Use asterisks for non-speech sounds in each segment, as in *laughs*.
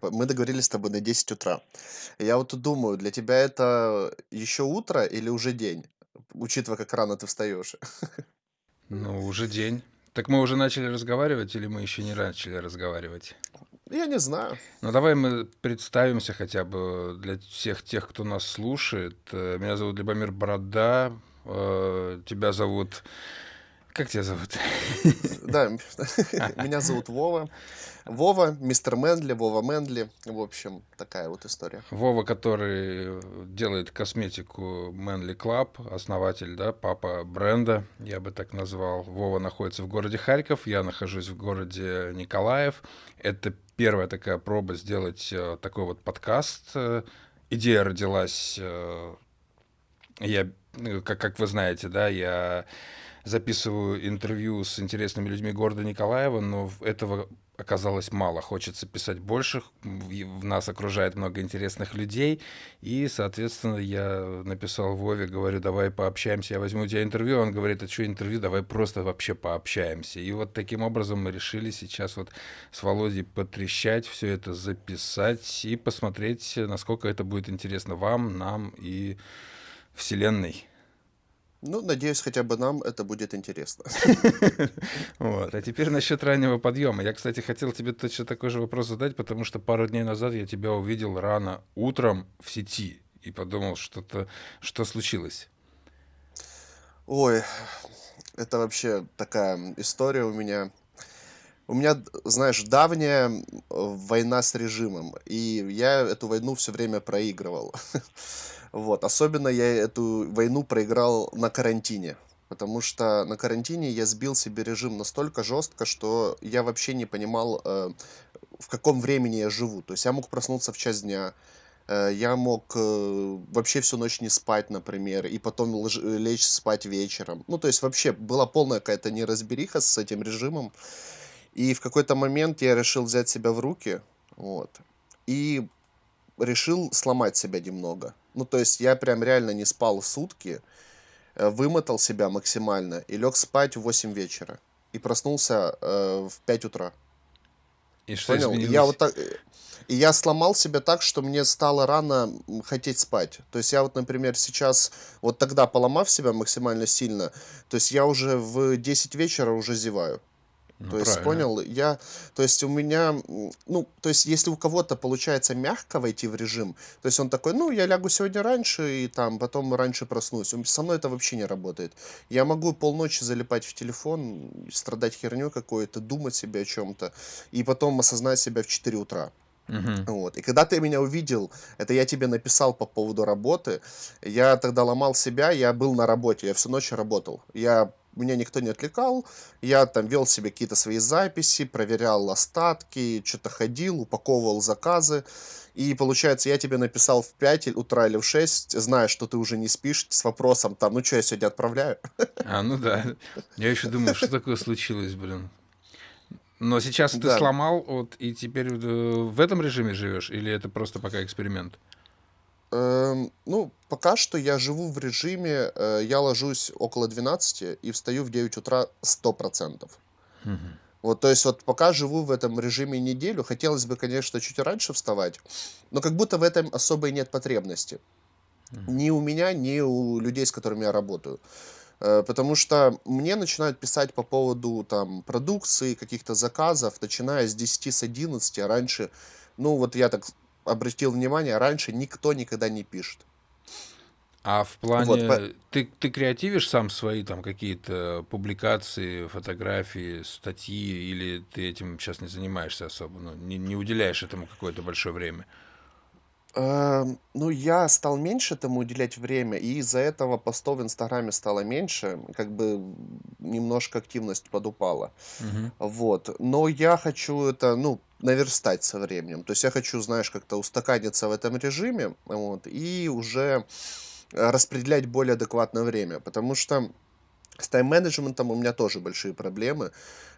типа, мы договорились с тобой на 10 утра. Я вот тут думаю, для тебя это еще утро или уже день, учитывая, как рано ты встаешь? Ну, уже день. Так мы уже начали разговаривать или мы еще не начали разговаривать? Я не знаю. Ну, давай мы представимся хотя бы для всех тех, кто нас слушает. Э, Меня зовут Любомир Борода, э, тебя зовут... Как тебя зовут? Да, *laughs* меня зовут Вова. Вова, мистер Мэнли, Вова Мэнли. В общем, такая вот история. Вова, который делает косметику Manly Club, основатель, да, папа бренда, я бы так назвал. Вова находится в городе Харьков, я нахожусь в городе Николаев. Это первая такая проба сделать э, такой вот подкаст. Э, Идея родилась, э, я, ну, как, как вы знаете, да, я записываю интервью с интересными людьми города Николаева, но этого оказалось мало. Хочется писать больше, в нас окружает много интересных людей, и, соответственно, я написал Вове, говорю, давай пообщаемся, я возьму у тебя интервью, он говорит, а что интервью, давай просто вообще пообщаемся. И вот таким образом мы решили сейчас вот с Володей потрещать, все это записать и посмотреть, насколько это будет интересно вам, нам и Вселенной. Ну, надеюсь, хотя бы нам это будет интересно. *laughs* Вот. А теперь насчет раннего подъема. Я, кстати, хотел тебе точно такой же вопрос задать, потому что пару дней назад я тебя увидел рано утром в сети и подумал, что-то, что случилось. Ой, это вообще такая история у меня. У меня, знаешь, давняя война с режимом, и я эту войну все время проигрывал. *laughs* Вот, особенно я эту войну проиграл на карантине, потому что на карантине я сбил себе режим настолько жестко, что я вообще не понимал, э, в каком времени я живу. То есть я мог проснуться в час дня, э, я мог э, вообще всю ночь не спать, например, и потом лечь спать вечером. Ну, то есть вообще была полная какая-то неразбериха с этим режимом. И в какой-то момент я решил взять себя в руки, вот, и решил сломать себя немного. Ну, то есть я прям реально не спал сутки, э, вымотал себя максимально и лег спать в 8 вечера. И проснулся э, в 5 утра. И что Понял? И я изменилось? вот так... э, И я сломал себя так, что мне стало рано хотеть спать. То есть я вот, например, сейчас, вот тогда поломав себя максимально сильно, то есть я уже в 10 вечера уже зеваю. Ну, То есть, правильно. понял, я, то есть у меня, ну, то есть если у кого-то получается мягко войти в режим, то есть он такой, ну, я лягу сегодня раньше и там потом раньше проснусь. Со мной это вообще не работает. Я могу полночи залипать в телефон, страдать херню какой-то, думать себе о чем-то, и потом осознать себя в 4 утра. Мгм. Вот. И когда ты меня увидел, это я тебе написал по поводу работы, я тогда ломал себя, я был на работе, я всю ночь работал. Я, меня никто не отвлекал, я там вел себе какие-то свои записи, проверял остатки, что-то ходил, упаковывал заказы. И получается, я тебе написал в 5 утра или в 6, зная, что ты уже не спишь, с вопросом там, ну что, я сегодня отправляю? *laughs* А, ну да. Я еще думал, что такое случилось, блин. Но сейчас ты Да. сломал, вот, и теперь э, в этом режиме живешь, или это просто пока эксперимент? Эм, ну, пока что я живу в режиме, э, я ложусь около 12 и встаю в 9 утра 100%. Мгм. Вот, то есть вот пока живу в этом режиме неделю, хотелось бы, конечно, чуть раньше вставать, но как будто в этом особой нет потребности. Мгм. Ни у меня, ни у людей, с которыми я работаю. Э, Потому что мне начинают писать по поводу там продукции, каких-то заказов, начиная с 10, с 11, а раньше, ну вот я так обратил внимание, раньше никто никогда не пишет. А в Вот, по- плане, ты, ты креативишь сам свои там какие-то публикации, фотографии, статьи, или ты этим сейчас не занимаешься особо, ну, не, не уделяешь этому какое-то большое время? Эм, ну, я стал меньше этому уделять время, и из-за этого постов в Инстаграме стало меньше, как бы немножко активность подупала. Мгм. Вот. Но я хочу это, ну, наверстать со временем. То есть я хочу, знаешь, как-то устаканиться в этом режиме, вот, и уже э, распределять более адекватное время, потому что с тайм-менеджментом у меня тоже большие проблемы,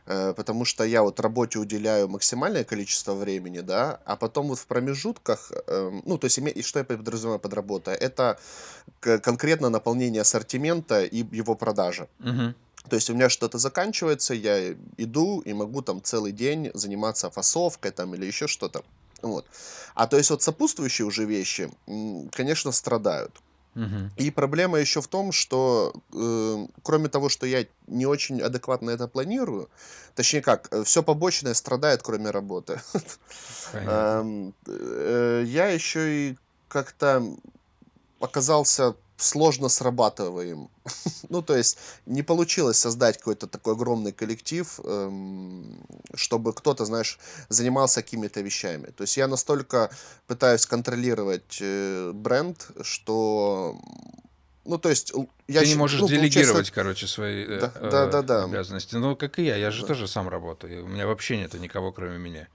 э, потому что я вот работе уделяю максимальное количество времени, да, а потом вот в промежутках, эм, ну, то есть, и что я подразумеваю под работой, это конкретно наполнение ассортимента и его продажа. Мгм. То есть у меня что-то заканчивается, я иду и могу там целый день заниматься фасовкой там или еще что-то. Вот. А то есть вот сопутствующие уже вещи, конечно, страдают. И проблема еще в том, что, э, кроме того, что я не очень адекватно это планирую, точнее как, все побочное страдает, кроме работы. Ам, э, я еще и как-то оказался сложно срабатываем. *laughs* Ну, то есть не получилось создать какой-то такой огромный коллектив, эм, чтобы кто-то, знаешь, занимался какими-то вещами. То есть я настолько пытаюсь контролировать э, бренд, что, ну, то есть я, Ты не можешь ну, получается, делегировать, короче, свои э, да, да, э, да, да, обязанности. Ну, как и я, я же да. тоже сам работаю. У меня вообще нету никого, кроме меня.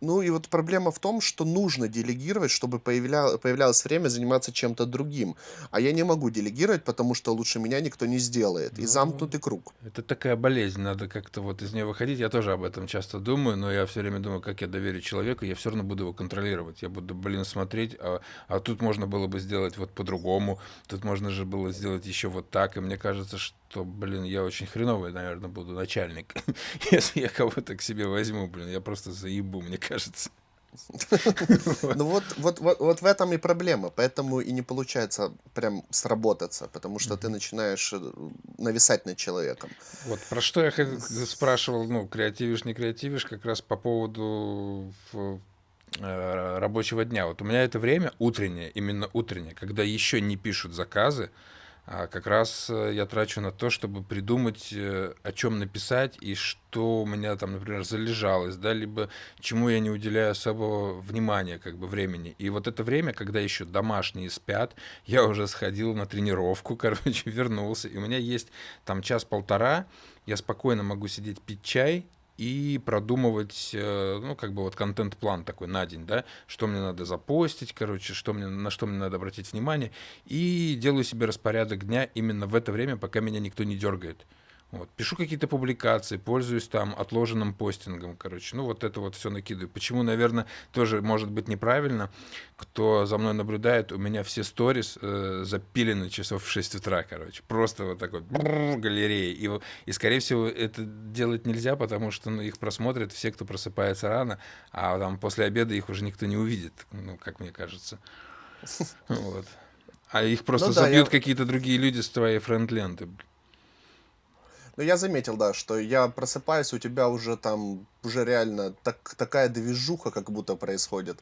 Ну и вот проблема в том, что нужно делегировать, чтобы появля... появлялось время заниматься чем-то другим. А я не могу делегировать, потому что лучше меня никто не сделает. И Ну, замкнутый круг. это такая болезнь, надо как-то вот из нее выходить. Я тоже об этом часто думаю, но я все время думаю, как я доверю человеку, я все равно буду его контролировать. Я буду, блин, смотреть, а, а тут можно было бы сделать вот по-другому, тут можно же было сделать еще вот так. И мне кажется, что, блин, я очень хреновый, наверное, буду начальник, *laughs* если я кого-то к себе возьму, блин, я просто заебу, мне кажется. *laughs* Ну вот, вот, вот, вот в этом и проблема. Поэтому и не получается прям сработаться, потому что ты начинаешь э, нависать над человеком. Вот про что я спрашивал, ну, креативишь, не креативишь, как раз по поводу э, рабочего дня. Вот у меня это время утреннее, именно утреннее, когда еще не пишут заказы, а как раз э, я трачу на то, чтобы придумать, э, о чем написать и что у меня там, например, залежалось, да, либо чему я не уделяю особого внимания, как бы времени. И вот это время, когда еще домашние спят, я уже сходил на тренировку, *laughs* короче, вернулся, и у меня есть там час-полтора, я спокойно могу сидеть пить чай, и продумывать, э, ну, как бы вот контент-план такой на день, да, что мне надо запостить, короче, что мне, на что мне надо обратить внимание, и делаю себе распорядок дня именно в это время, пока меня никто не дергает. Вот. Пишу какие-то публикации, пользуюсь там отложенным постингом, короче. Ну, вот это вот все накидываю. Почему, наверное, тоже может быть неправильно. Кто за мной наблюдает, у меня все сторис э, запилены часов в 6 утра, короче. Просто вот такой вот галерея. И, и, скорее всего, это делать нельзя, потому что ну, их просмотрят все, кто просыпается рано, а там после обеда их уже никто не увидит, ну, как мне кажется. *laughs* Вот. А их Ну просто да, забьют я, какие-то другие люди с твоей френд-ленты. Ну я заметил, да, что я просыпаюсь, у тебя уже там, уже реально так, такая движуха как будто происходит.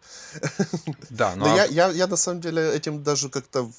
Да, *laughs* ну Но а я, я, я на самом деле этим даже как-то...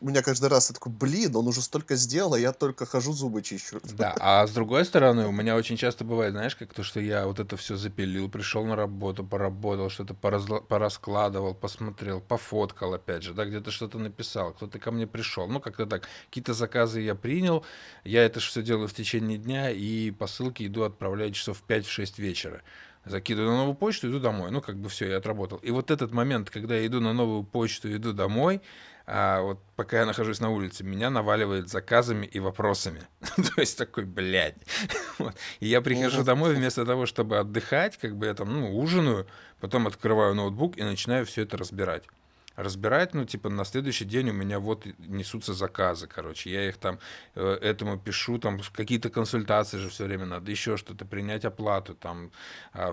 У меня каждый раз я такой, блин, он уже столько сделал, а я только хожу зубы чищу. *laughs* Да, а с другой стороны, у меня очень часто бывает, знаешь, как то, что я вот это все запилил, пришел на работу, поработал, что-то поразла- пораскладывал, посмотрел, пофоткал, опять же, да, где-то что-то написал, кто-то ко мне пришел, ну, как-то так. Какие-то заказы я принял, я это все делаю в течение дня, и посылки иду отправлять часов в 5-6 вечера. Закидываю на новую почту, иду домой. Ну, как бы все, я отработал. И вот этот момент, когда я иду на новую почту, иду домой, а вот пока я нахожусь на улице, меня наваливает заказами и вопросами. *laughs* То есть такой, блядь. *laughs* Вот. И я прихожу домой вместо того, чтобы отдыхать, как бы я там, ну, ужинаю, потом открываю ноутбук и начинаю все это разбирать. Разбирать, ну, типа, на следующий день у меня вот несутся заказы, короче. Я их там э, этому пишу, там какие-то консультации же все время надо, еще что-то, принять оплату, там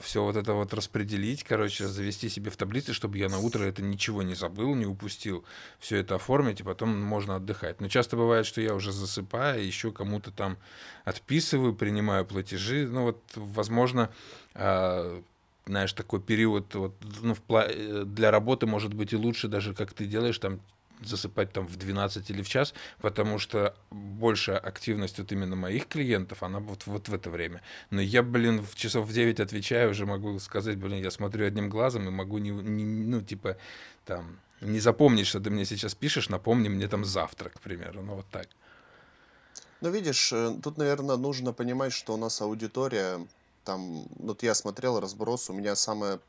все вот это вот распределить, короче, завести себе в таблице, чтобы я на утро это ничего не забыл, не упустил, все это оформить, и потом можно отдыхать. Но часто бывает, что я уже засыпаю, еще кому-то там отписываю, принимаю платежи, ну вот, возможно, а, знаешь, такой период вот, ну, в пла- э, для работы может быть и лучше даже, как ты делаешь, там засыпать там в 12 или в час, потому что большая активность вот именно моих клиентов, она вот, вот в это время. Но я, блин, в часов в 9 отвечаю, уже могу сказать, блин, я смотрю одним глазом и могу, не, не- ну, типа, там, не запомнить, что ты мне сейчас пишешь, напомни мне там завтра, к примеру, ну, вот так. Ну, видишь, э, тут, наверное, нужно понимать, что у нас аудитория, там, вот я смотрел разброс, у меня самое,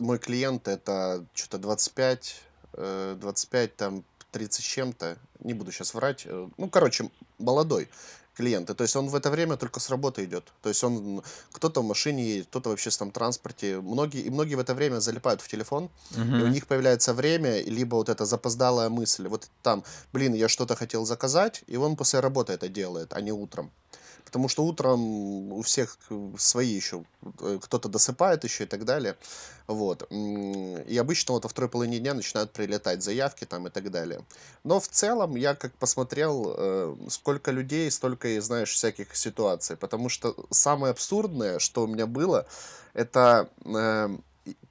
мой клиент это что-то 25, э, 25, там, 30 с чем-то, не буду сейчас врать, э, ну, короче, молодой клиент, и то есть он в это время только с работы идет, то есть он, кто-то в машине едет, кто-то в общественном транспорте, многие, и многие в это время залипают в телефон, и у них появляется время, либо вот эта запоздалая мысль, вот там, блин, я что-то хотел заказать, и он после работы это делает, а не утром. Потому что утром у всех к свои еще, э, кто-то досыпает еще и так далее. Вот, и обычно вот во второй половине дня начинают прилетать заявки там и так далее. Но в целом я как посмотрел, э, сколько людей, столько и, знаешь, всяких ситуаций. Потому что самое абсурдное, что у меня было, это, э,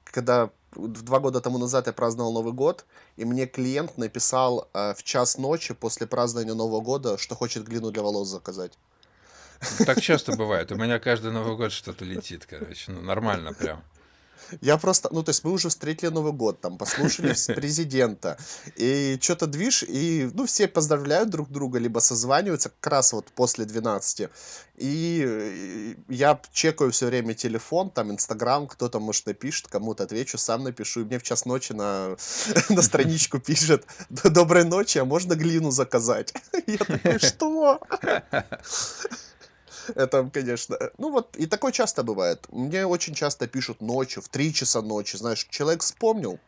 когда 2 года тому назад я праздновал Новый год, и мне клиент написал, э, в час ночи после празднования Нового года, что хочет глину для волос заказать. Ну, так часто бывает. У меня каждый Новый год что-то летит, короче. Ну, нормально прям. Я просто, ну, то есть мы уже встретили Новый год, там, послушали *laughs* президента, и чё-то движ, и, ну, все поздравляют друг друга, либо созваниваются как раз вот после двенадцати. И я чекаю все время телефон, там, "Инстаграм", кто-то, может, напишет, кому-то отвечу, сам напишу, и мне в час ночи на *laughs* на страничку *laughs* пишет: "Д доброй ночи, а можно глину заказать?" Я такой: "Что?" Это, конечно, э, ну вот, и такое часто бывает. Мне очень часто пишут ночью, в 3 часа ночи, знаешь, человек вспомнил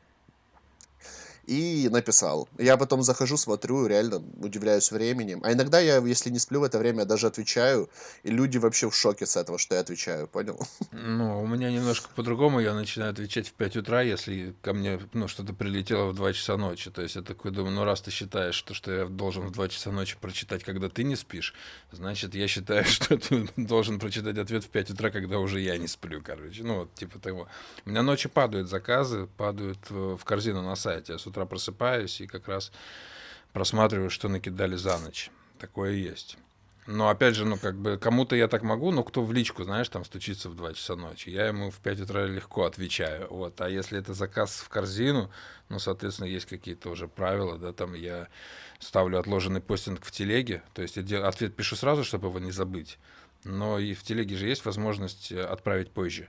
и написал. Я потом захожу, смотрю, реально удивляюсь временем. А иногда я, если не сплю в это время, даже отвечаю, и люди вообще в шоке с этого, что я отвечаю, понял? *laughs* Ну, у меня немножко по-другому. Я начинаю отвечать в 5 утра, если ко мне, ну, что-то прилетело в 2 часа ночи. То есть я такой думаю, ну, раз ты считаешь, что, что я должен в 2 часа ночи прочитать, когда ты не спишь, значит, я считаю, *laughs* что ты должен прочитать ответ в 5 утра, когда уже я не сплю, короче. Ну, вот типа того. У меня ночью падают заказы, падают в в корзину на сайте. Я с утра просыпаюсь и как раз просматриваю, что накидали за ночь. Такое есть. Но опять же, ну, как бы, кому-то я так могу, но кто в личку, знаешь, там стучится в 2 часа ночи, я ему в 5 утра легко отвечаю. Вот. А если это заказ в корзину, ну, соответственно, есть какие-то уже правила, да, там я ставлю отложенный постинг в телеге, то есть я дел- ответ пишу сразу, чтобы его не забыть. Но и в телеге же есть возможность э, отправить позже.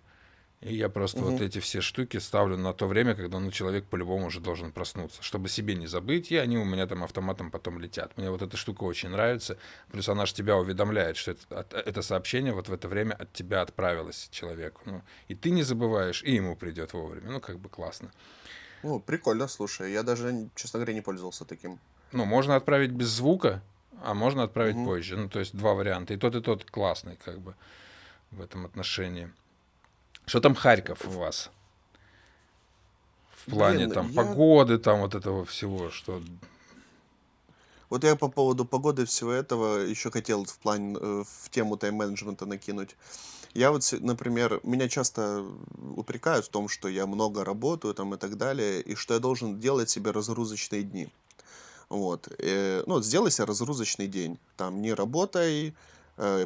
И я просто вот Мгм. эти все штуки ставлю на то время, когда ну, человек по-любому уже должен проснуться, чтобы себе не забыть, и они у меня там автоматом потом летят. Мне вот эта штука очень нравится. Плюс она же тебя уведомляет, что это, это сообщение вот в это время от тебя отправилось человеку. Ну, и ты не забываешь, и ему придет вовремя. Ну, как бы классно. Ну, прикольно, слушай, я даже, честно говоря, не пользовался таким. Ну, можно отправить без звука, а можно отправить Мгм. позже. Ну, то есть два варианта. И тот, и тот классный, как бы, в этом отношении. Что там Харьков у вас? В плане Блин, там я погоды, там вот этого всего, что... Вот я по поводу погоды всего этого еще хотел в плане, э, в тему тайм-менеджмента накинуть. Я вот, например, меня часто упрекают в том, что я много работаю там и так далее, и что я должен делать себе разгрузочные дни. Вот. э, ну, вот сделай себе разгрузочный день. Там не работай,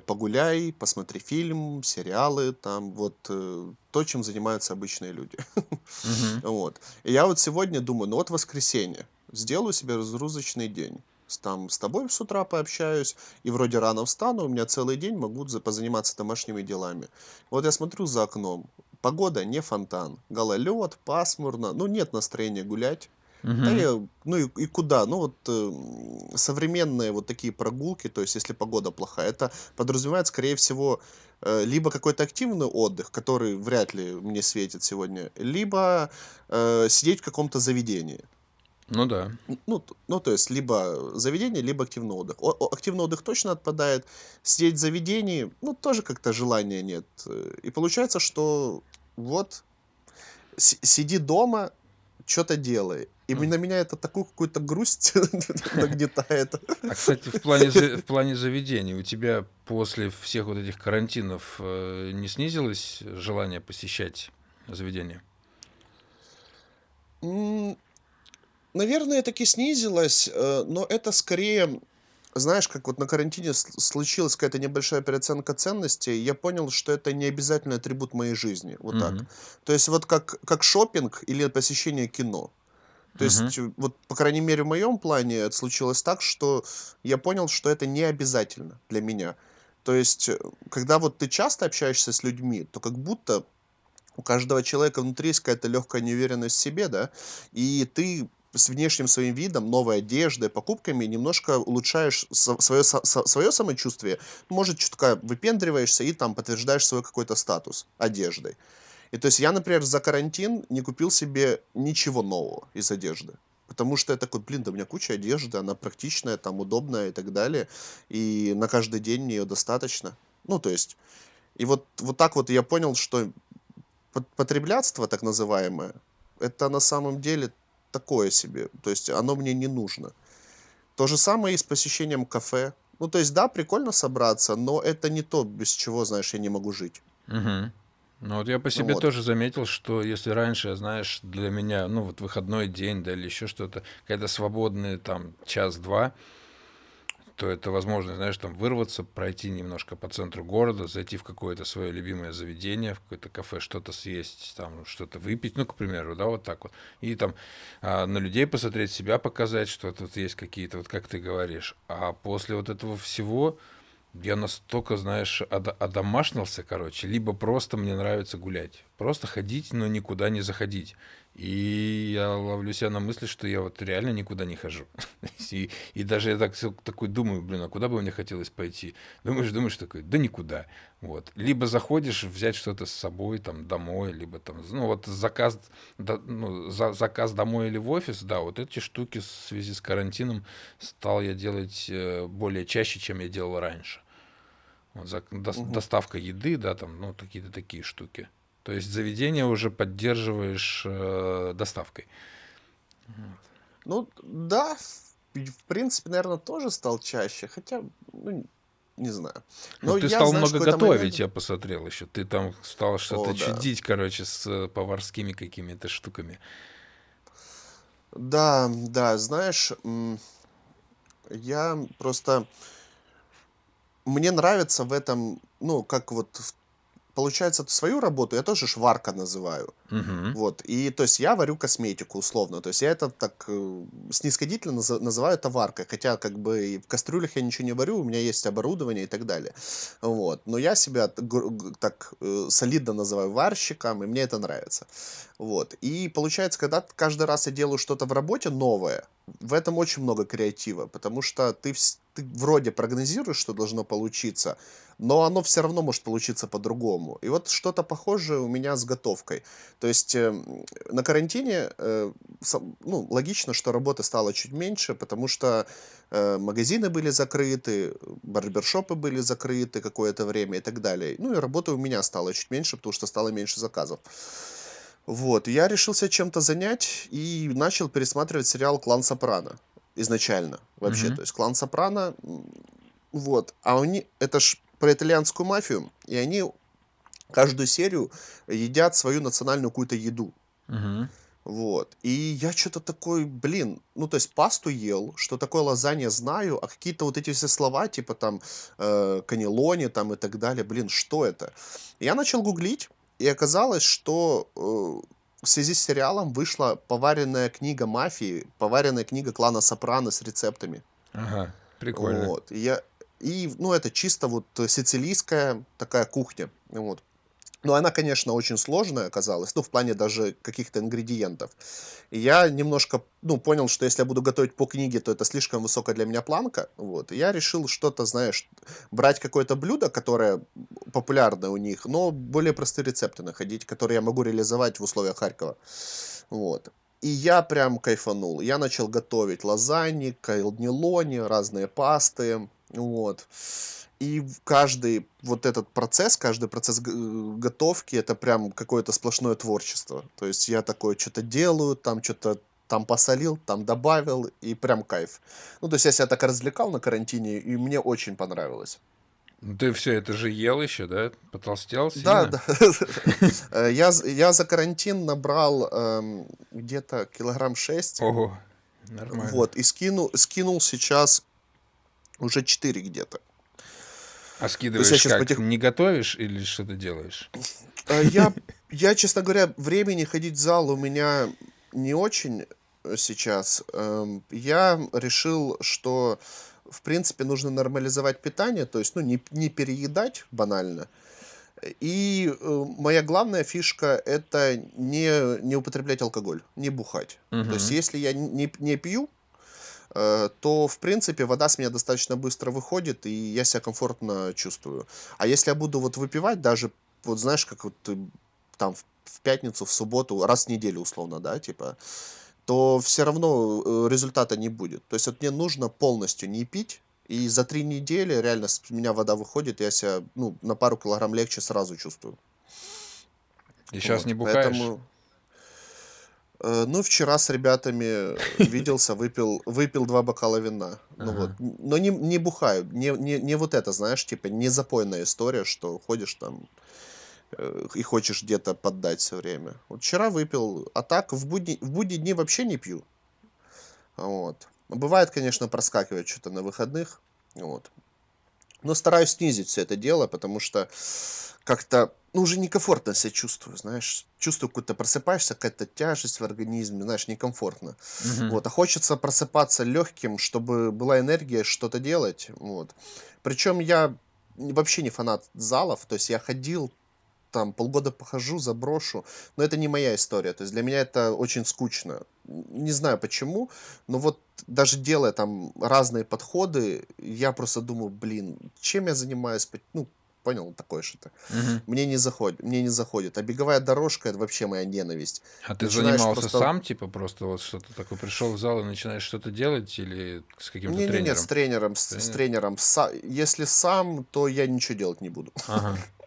погуляй, посмотри фильм, сериалы, там вот э, то, чем занимаются обычные люди. Мгм. *laughs* Вот. И я вот сегодня думаю, ну вот воскресенье, сделаю себе разгрузочный день. С- Там с тобой с утра пообщаюсь, и вроде рано встану, у меня целый день могу за- позаниматься домашними делами. Вот я смотрю за окном, погода не фонтан, гололед, пасмурно, ну нет настроения гулять. Да Мгм. я, ну и, и куда? Ну вот э, современные вот такие прогулки, то есть если погода плохая, это подразумевает, скорее всего, э, либо какой-то активный отдых, который вряд ли мне светит сегодня, либо э, сидеть в каком-то заведении. Ну да. Ну, ну, то есть, либо заведение, либо активный отдых. О- о- активный отдых точно отпадает. Сидеть в заведении, ну, тоже как-то желания нет. Э, И получается, что вот си- сиди дома, что-то делай. И М. на меня это такую какую-то грусть *laughs* нагнетает. А, кстати, в плане, в плане заведений, у тебя после всех вот этих карантинов э, не снизилось желание посещать заведения? Наверное, таки снизилось, э, но это скорее, знаешь, как вот на карантине с- случилась какая-то небольшая переоценка ценностей, я понял, что это не обязательный атрибут моей жизни, вот так. Мгм. То есть вот как, как шопинг или посещение кино. То Мгм. есть, э, вот, по крайней мере, в моем плане это случилось так, что я понял, что это не обязательно для меня. То есть, э, когда вот ты часто общаешься с людьми, то как будто у каждого человека внутри есть какая-то легкая неуверенность в себе, да, и ты с внешним своим видом, новой одеждой, покупками немножко улучшаешь свое, свое самочувствие, может, чутка выпендриваешься и там подтверждаешь свой какой-то статус одеждой. И то есть я, например, за карантин не купил себе ничего нового из одежды. Потому что я такой, блин, да у меня куча одежды, она практичная, там удобная и так далее. И на каждый день мне ее достаточно. Ну, то есть, и вот, вот так вот я понял, что пот- потреблятство, так называемое, это на самом деле такое себе. То есть оно мне не нужно. То же самое и с посещением кафе. Ну, то есть, да, прикольно собраться, но это не то, без чего, знаешь, я не могу жить. Мгм. Ну вот я по Ну себе вот. тоже заметил, что если раньше, знаешь, для меня, ну вот выходной день, да, или еще что-то, когда свободный там час-два, то это возможность, знаешь, там вырваться, пройти немножко по центру города, зайти в какое-то свое любимое заведение, в какое-то кафе, что-то съесть, там что-то выпить, ну, к примеру, да, вот так вот. И там а, на людей посмотреть, себя показать, что тут есть какие-то, вот как ты говоришь. А после вот этого всего я настолько, знаешь, одомашнился, короче, либо просто мне нравится гулять. Просто ходить, но никуда не заходить. И я ловлю себя на мысли, что я вот реально никуда не хожу. *laughs* И, и даже я так, такой думаю, блин, а куда бы мне хотелось пойти? Думаешь, думаешь, такой, да никуда. Вот. Либо заходишь взять что-то с собой там домой, либо там, ну вот заказ, да, ну, за, заказ домой или в офис, да, вот эти штуки в связи с карантином стал я делать э, более чаще, чем я делал раньше. Вот зак дос Мгм. доставка еды, да, там, ну, какие-то такие штуки. То есть заведение уже поддерживаешь, э, доставкой. Ну, да, в, принципе, наверное, тоже стал чаще, хотя, ну, не знаю. Ну, Но ты я, стал знаешь, много готовить, момент... я посмотрел еще. Ты там стал О, что-то да. чудить, короче, с э, поварскими какими-то штуками. Да, да, знаешь, я просто... Мне нравится в этом, ну, как вот, в- получается, свою работу я тоже шварка называю. Мгм. Вот, и то есть я варю косметику условно, то есть я это так э, снисходительно наза- называю это варкой, хотя как бы в кастрюлях я ничего не варю, у меня есть оборудование и так далее. Вот, но я себя так э, солидно называю варщиком, и мне это нравится. Вот, и получается, когда каждый раз я делаю что-то в работе новое, в этом очень много креатива, потому что ты, ты вроде прогнозируешь, что должно получиться, но оно все равно может получиться по-другому. И вот что-то похожее у меня с готовкой. То есть, эм, на карантине, э, ну, логично, что работы стало чуть меньше, потому что, э, магазины были закрыты, барбершопы были закрыты какое-то время и так далее. Ну и работы у меня стало чуть меньше, потому что стало меньше заказов. Вот, я решил себя чем-то занять и начал пересматривать сериал "Клан Сопрано" изначально вообще. Мгм. То есть "Клан Сопрано", вот, а они это ж про итальянскую мафию, и они каждую серию едят свою национальную какую-то еду. Мгм. Вот. И я что-то такой, блин, ну, то есть пасту ел, что такое лазанья знаю, а какие-то вот эти все слова, типа там э, каннелони там и так далее, блин, что это? Я начал гуглить, и оказалось, что э, в связи с сериалом вышла поваренная книга мафии, поваренная книга клана Сопрано с рецептами. Ага, прикольно. Вот. И я, и, ну, это чисто вот сицилийская такая кухня. Вот. Но она, конечно, очень сложная оказалась, ну, в плане даже каких-то ингредиентов. И я немножко, ну, понял, что если я буду готовить по книге, то это слишком высокая для меня планка. Вот. И я решил что-то, знаешь, брать какое-то блюдо, которое популярное у них, но более простые рецепты находить, которые я могу реализовать в условиях Харькова. Вот. И я прям кайфанул. Я начал готовить лазаньи, кайлнилони, разные пасты. Вот. И каждый вот этот процесс, каждый процесс э, готовки, это прям какое-то сплошное творчество. То есть я такое что-то делаю, там что-то там посолил, там добавил, и прям кайф. Ну, то есть я себя так развлекал на карантине, и мне очень понравилось. Ну, Ты все это же ел еще, да? Потолстел Да, сильно? да. Э, Я, я за карантин набрал эм, где-то килограмм 6, Ого, нормально. вот, и скинул, скинул сейчас уже 4 где-то. А я скидываешь сейчас как? потих... Не готовишь или что ты делаешь? Э, Я, я, честно говоря, времени ходить в зал у меня не очень э, сейчас. Эм, Я решил, что, в принципе, нужно нормализовать питание, то есть, ну, не, не переедать банально. И э, моя главная фишка– это не, не употреблять алкоголь, не бухать. То есть, если я не, не пью, то, в принципе, вода с меня достаточно быстро выходит, и я себя комфортно чувствую. А если я буду вот выпивать, даже, вот знаешь, как вот ты там в, пятницу, в субботу, раз в неделю условно, да, типа, то все равно э, результата не будет. То есть вот мне нужно полностью не пить, И за 3 недели реально с меня вода выходит, я себя, ну, на пару килограмм легче сразу чувствую. И сейчас не бухаешь? поэтому, э, ну, вчера с ребятами *laughs* виделся, выпил выпил 2 бокала вина. Ну вот, Ага. н но не не бухаю, не не не вот это, знаешь, типа не запойная история, что ходишь там, э, и хочешь где-то поддать все время. Вот вчера выпил, а так в будни в будние дни вообще не пью. Вот. Бывает, конечно, проскакивает что то на выходных. Вот. Но стараюсь снизить все это дело, потому что как-то, ну, уже некомфортно себя чувствую, знаешь. Чувствую, какую-то просыпаешься, какая-то тяжесть в организме, знаешь, некомфортно. Мгм. Вот, а хочется просыпаться легким, чтобы была энергия что-то делать. Вот. Причем я вообще не фанат залов, то есть я ходил там полгода похожу, заброшу, но это не моя история. То есть для меня это очень скучно. Не знаю почему, но вот даже делая там разные подходы, я просто думаю, блин, чем я занимаюсь? Ну, понял, такое что-то. Мгм. Мне не заходит, мне не заходит. А беговая дорожка это вообще моя ненависть. А ты Начинаешь занимался просто сам, типа, просто вот что-то такое, пришел в зал и начинаешь что-то делать или с каким-то с тренером? тренером, с, с Тренер? тренером. Са- если сам, то я ничего делать не буду. Ага. *laughs*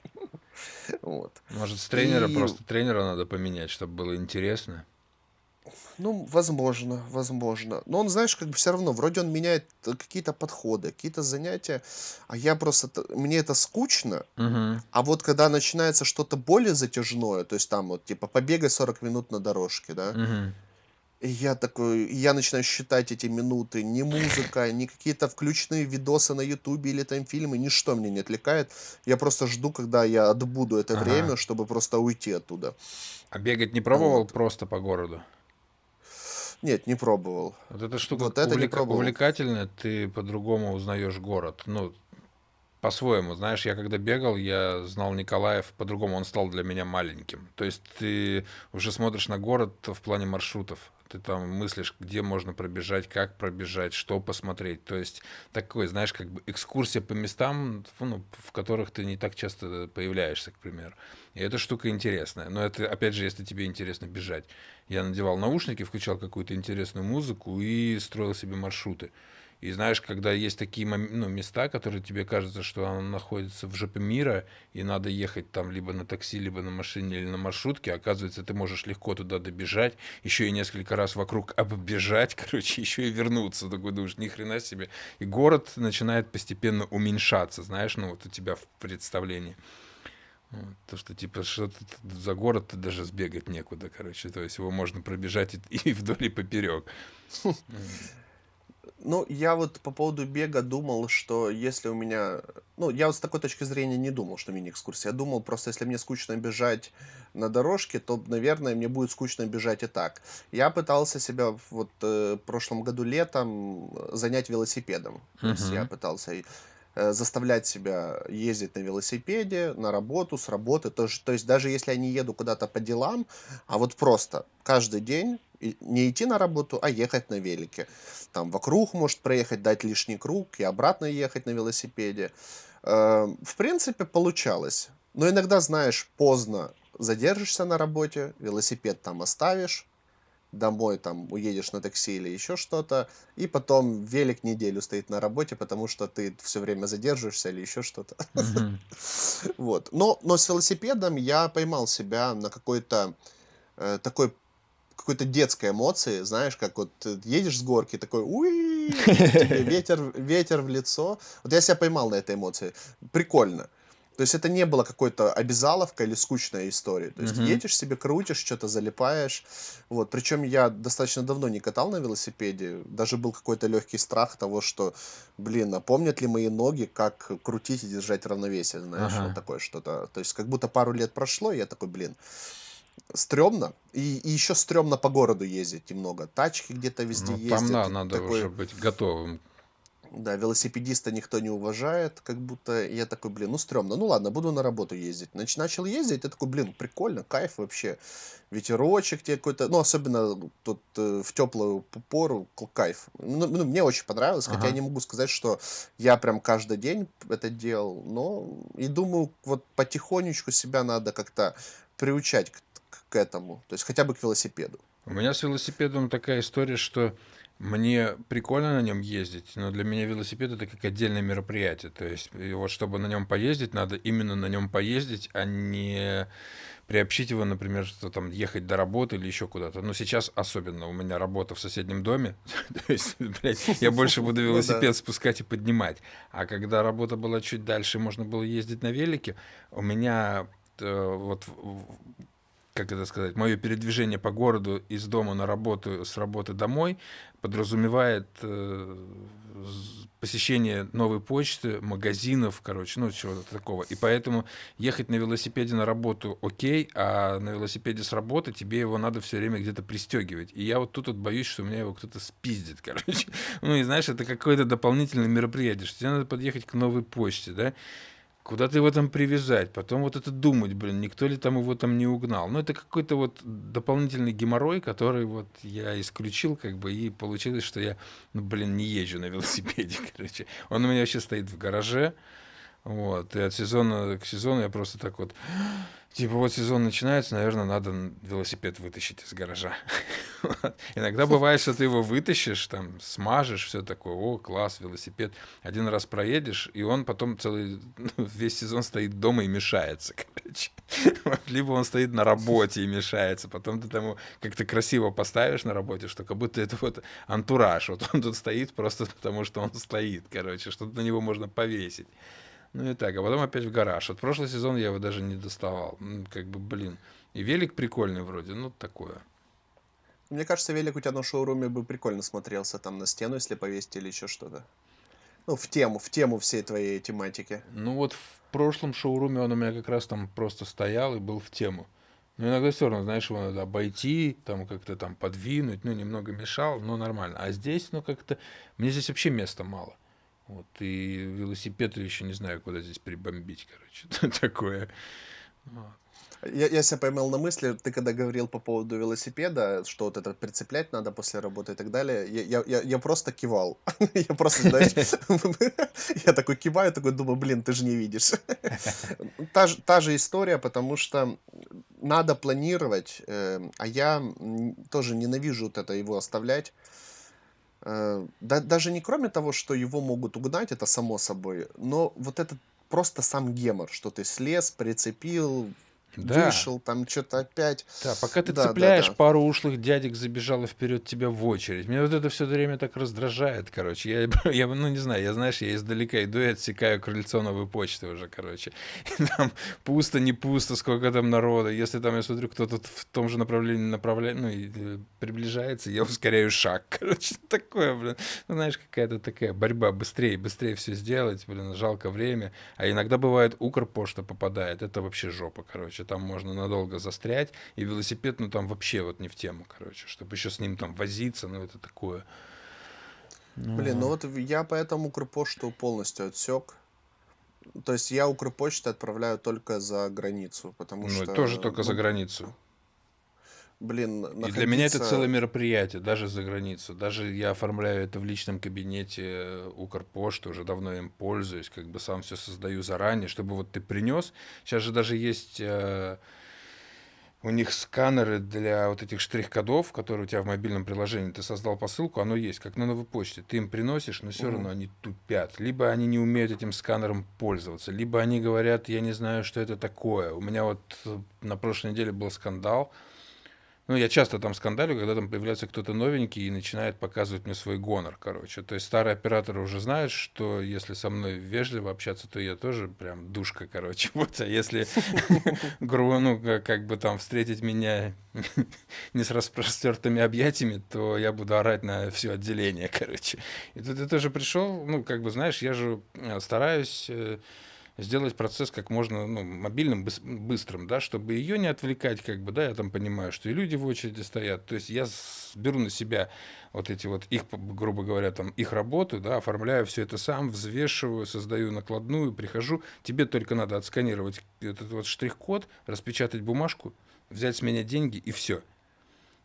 *laughs* Вот. Может, с тренера И просто тренера надо поменять, чтобы было интересно? Ну, возможно, возможно. Но он, знаешь, как бы все равно, вроде он меняет э, какие-то подходы, какие-то занятия, а я просто, мне это скучно, Мгм. а вот когда начинается что-то более затяжное, то есть там вот типа побегай 40 минут на дорожке, да, Мгм. И я такой, и я начинаю считать эти минуты, ни музыка, ни какие-то включенные видосы на ютубе или там фильмы, ничто меня не отвлекает, я просто жду, когда я отбуду это Ага. время, чтобы просто уйти оттуда. А бегать не пробовал Вот. просто по городу? Нет, не пробовал. Вот эта штука Вот это пробовал. увлекательная, ты по-другому узнаешь город. Ну, по-своему, знаешь, я когда бегал, я знал Николаев по-другому, он стал для меня маленьким. То есть ты уже смотришь на город в плане маршрутов, ты там мыслишь, где можно пробежать, как пробежать, что посмотреть. То есть такой, знаешь, как бы экскурсия по местам, ну, в которых ты не так часто появляешься, к примеру. И эта штука интересная. Но это, опять же, если тебе интересно бежать. Я надевал наушники, включал какую-то интересную музыку и строил себе маршруты. И знаешь, когда есть такие ну, места, которые тебе кажется, что оно находится в жопе мира, и надо ехать там либо на такси, либо на машине, или на маршрутке, оказывается, ты можешь легко туда добежать, еще и несколько раз вокруг оббежать, *laughs* короче, еще и вернуться. Такой думаешь, ни хрена себе. И город начинает постепенно уменьшаться, знаешь, ну вот у тебя в представлении. То, что типа что за город ты даже сбегать некуда, короче. То есть его можно пробежать и, *laughs* и вдоль и поперек. *laughs* Ну, я вот по поводу бега думал, что если у меня... Ну, я вот с такой точки зрения не думал, что мини-экскурсия. Я думал, просто если мне скучно бежать на дорожке, то, наверное, мне будет скучно бежать и так. Я пытался себя вот э, в прошлом году летом э, занять велосипедом. То есть я пытался э, заставлять себя ездить на велосипеде, на работу, с работы. То, есть- то есть даже если я не еду куда-то по делам, а вот просто каждый день не идти на работу, а ехать на велике там вокруг может проехать, дать лишний круг и обратно ехать на велосипеде. Э, В принципе, получалось. Но иногда, знаешь, поздно задержишься на работе, велосипед там оставишь, домой там уедешь на такси или еще что-то, и потом велик неделю стоит на работе, потому что ты все время задерживаешься или еще что-то. *laughs* Вот. Но, но с велосипедом я поймал себя на какой-то э, такой какой-то детской эмоции, знаешь, как вот ты едешь с горки, такой, уи, *laughs* ветер, ветер в лицо. Вот я себя поймал на этой эмоции. Прикольно. То есть это не было какой-то обязаловка или скучная история. То есть Мгм. едешь себе, крутишь, что-то залипаешь. Вот. Причем я достаточно давно не катал на велосипеде. Даже был какой-то легкий страх того, что, блин, а помнят ли мои ноги, как крутить и держать равновесие, знаешь, вот Ага. такое что-то. То есть как будто пару лет прошло, и я такой, блин, стрёмно. И, и еще стрёмно по городу ездить немного. Тачки где-то везде Ну, там, да, ездят. надо такой, уже быть готовым. да, велосипедиста никто не уважает, как будто я такой, блин, ну стрёмно. Ну ладно, буду на работу ездить. Нач- начал ездить, я такой, блин, прикольно, кайф вообще. Ветерочек тебе какой-то, ну особенно тут э, в теплую пору, кайф. Ну, ну, мне очень понравилось, хотя я Ага. не могу сказать, что я прям каждый день это делал, но и думаю, вот потихонечку себя надо как-то приучать к, к- этому, то есть хотя бы к велосипеду. У меня с велосипедом такая история, что Мне прикольно на нем ездить, но для меня велосипед это как отдельное мероприятие. То есть, вот чтобы на нем поездить, надо именно на нем поездить, а не приобщить его, например, что там ехать до работы или еще куда-то. Но сейчас особенно у меня работа в соседнем доме, *laughs* то есть, блядь, я больше буду *laughs* Ну велосипед спускать и поднимать. А когда работа была чуть дальше, можно было ездить на велике, у меня э, вот как это сказать, мое передвижение по городу из дома на работу, с работы домой подразумевает э, посещение новой почты, магазинов, короче, ну, чего-то такого. И поэтому ехать на велосипеде на работу окей, а на велосипеде с работы тебе его надо все время где-то пристегивать. И я вот тут вот боюсь, что у меня его кто-то спиздит, *laughs* короче. Ну, и знаешь, это какое-то дополнительное мероприятие, что тебе надо подъехать к новой почте, да, Куда-то его там привязать, потом вот это думать, блин, никто ли там его там не угнал. Ну, это какой-то вот дополнительный геморрой, который вот я исключил, как бы, и получилось, что я, ну, блин, не езжу на велосипеде, *laughs* короче. Он у меня вообще стоит в гараже, вот, и от сезона к сезону я просто так вот, типа, вот сезон начинается, наверное, надо велосипед вытащить из гаража. *laughs* Иногда бывает, что ты его вытащишь, там, смажешь, все такое, о, класс, велосипед. Один раз проедешь, и он потом целый, *laughs* ну, весь сезон стоит дома и мешается, *laughs* короче. Либо он стоит на работе и мешается, потом ты его как-то красиво поставишь на работе, что как будто это вот антураж. Вот он тут стоит просто потому, что он стоит, короче, что-то на него можно повесить. Ну и так, а потом опять в гараж. Вот прошлый сезон я его даже не доставал. Как бы, блин. И велик прикольный вроде, ну такое. Мне кажется, велик у тебя на шоуруме бы прикольно смотрелся там на стену, если повесить или еще что-то. Ну, в тему, в тему всей твоей тематики. Ну вот в прошлом шоуруме он у меня как раз там просто стоял и был в тему. Но иногда все равно, знаешь, его надо обойти, там как-то там подвинуть, ну немного мешал, но нормально. А здесь, ну как-то, мне здесь вообще места мало. Вот, и велосипед еще не знаю, куда здесь прибомбить, короче, *laughs* такое. Я, я себя поймал на мысли, ты когда говорил по поводу велосипеда, что вот это прицеплять надо после работы и так далее, я, я, я, просто кивал. *laughs* Я просто, знаешь, *laughs* я такой киваю, такой думаю, блин, ты же не видишь. Та та же история, потому что надо планировать, э, а я тоже ненавижу вот это его оставлять. Э, да, даже не кроме того, что его могут угнать, это само собой, но вот этот просто сам гемор, что ты слез, прицепил, Да, вышел, там что-то опять. Да, пока ты Да, да, цепляешь, да. пару ушлых дядек забежало вперед тебя в очередь. Меня вот это все время так раздражает, короче. Я, *laughs* я, ну, не знаю, я, знаешь, я издалека иду и отсекаю крыльцо новой почты уже, короче. *laughs* И там пусто, не пусто, сколько там народа. Если там я смотрю, кто-то в том же направлении направляет, ну, и э, приближается, я ускоряю шаг, *laughs* короче. Такое, блин. Ну, знаешь, какая-то такая борьба. Быстрее, быстрее все сделать, блин, жалко время. А иногда бывает Укрпошта попадает. Это вообще жопа, короче. Там можно надолго застрять. И велосипед, ну там вообще вот не в тему, короче. Чтобы еще с ним там возиться, ну это такое. Блин, ну Ну, вот я поэтому Укрпошту полностью отсек. То есть я Укрпочты отправляю только за границу, потому ну, что, тоже только за ну, границу. Блин, И для меня это целое находиться... мероприятие, даже за границу. Даже я оформляю это в личном кабинете э, Укрпошты, уже давно им пользуюсь, как бы сам все создаю заранее, чтобы вот ты принес. Сейчас же даже есть э, У них сканеры для вот этих штрих-кодов, которые у тебя в мобильном приложении, ты создал посылку, оно есть, как на новой почте. Ты им приносишь, но все равно они тупят. Либо они не умеют этим сканером пользоваться, либо они говорят, я не знаю, что это такое. У меня вот э, на прошлой неделе был скандал. Ну, я часто там скандалю, когда там появляется кто-то новенький и начинает показывать мне свой гонор, короче. То есть старые операторы уже знают, что если со мной вежливо общаться, то я тоже прям душка, короче. *laughs* Вот, а если, *laughs* грубо, ну, как, бы там встретить меня *laughs* не с распростертыми объятиями, то я буду орать на все отделение, короче. И тут я тоже пришел, ну, как бы, знаешь, я же э, стараюсь э, сделать процесс как можно ну, мобильным, быс- быстрым, да, чтобы ее не отвлекать, как бы, да, я там понимаю, что и люди в очереди стоят. То есть я беру на себя вот эти вот их, грубо говоря, там их работу, да, оформляю все это сам, взвешиваю, создаю накладную, прихожу. Тебе только надо отсканировать этот вот штрих-код, распечатать бумажку, взять с меня деньги и все.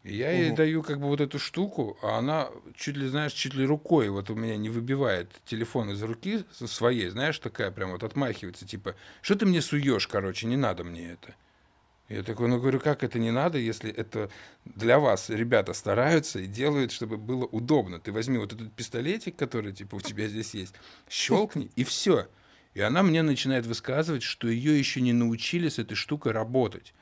И я ей даю как бы вот эту штуку, а она чуть ли, знаешь, чуть ли рукой вот у меня не выбивает телефон из руки со своей, знаешь, такая прям вот отмахивается, типа, что ты мне суешь, короче, не надо мне это. Я такой, ну говорю, как это не надо, если это для вас ребята стараются и делают, чтобы было удобно. Ты возьми вот этот пистолетик, который типа у тебя здесь есть, щелкни и все. И она мне начинает высказывать, что ее еще не научили с этой штукой работать.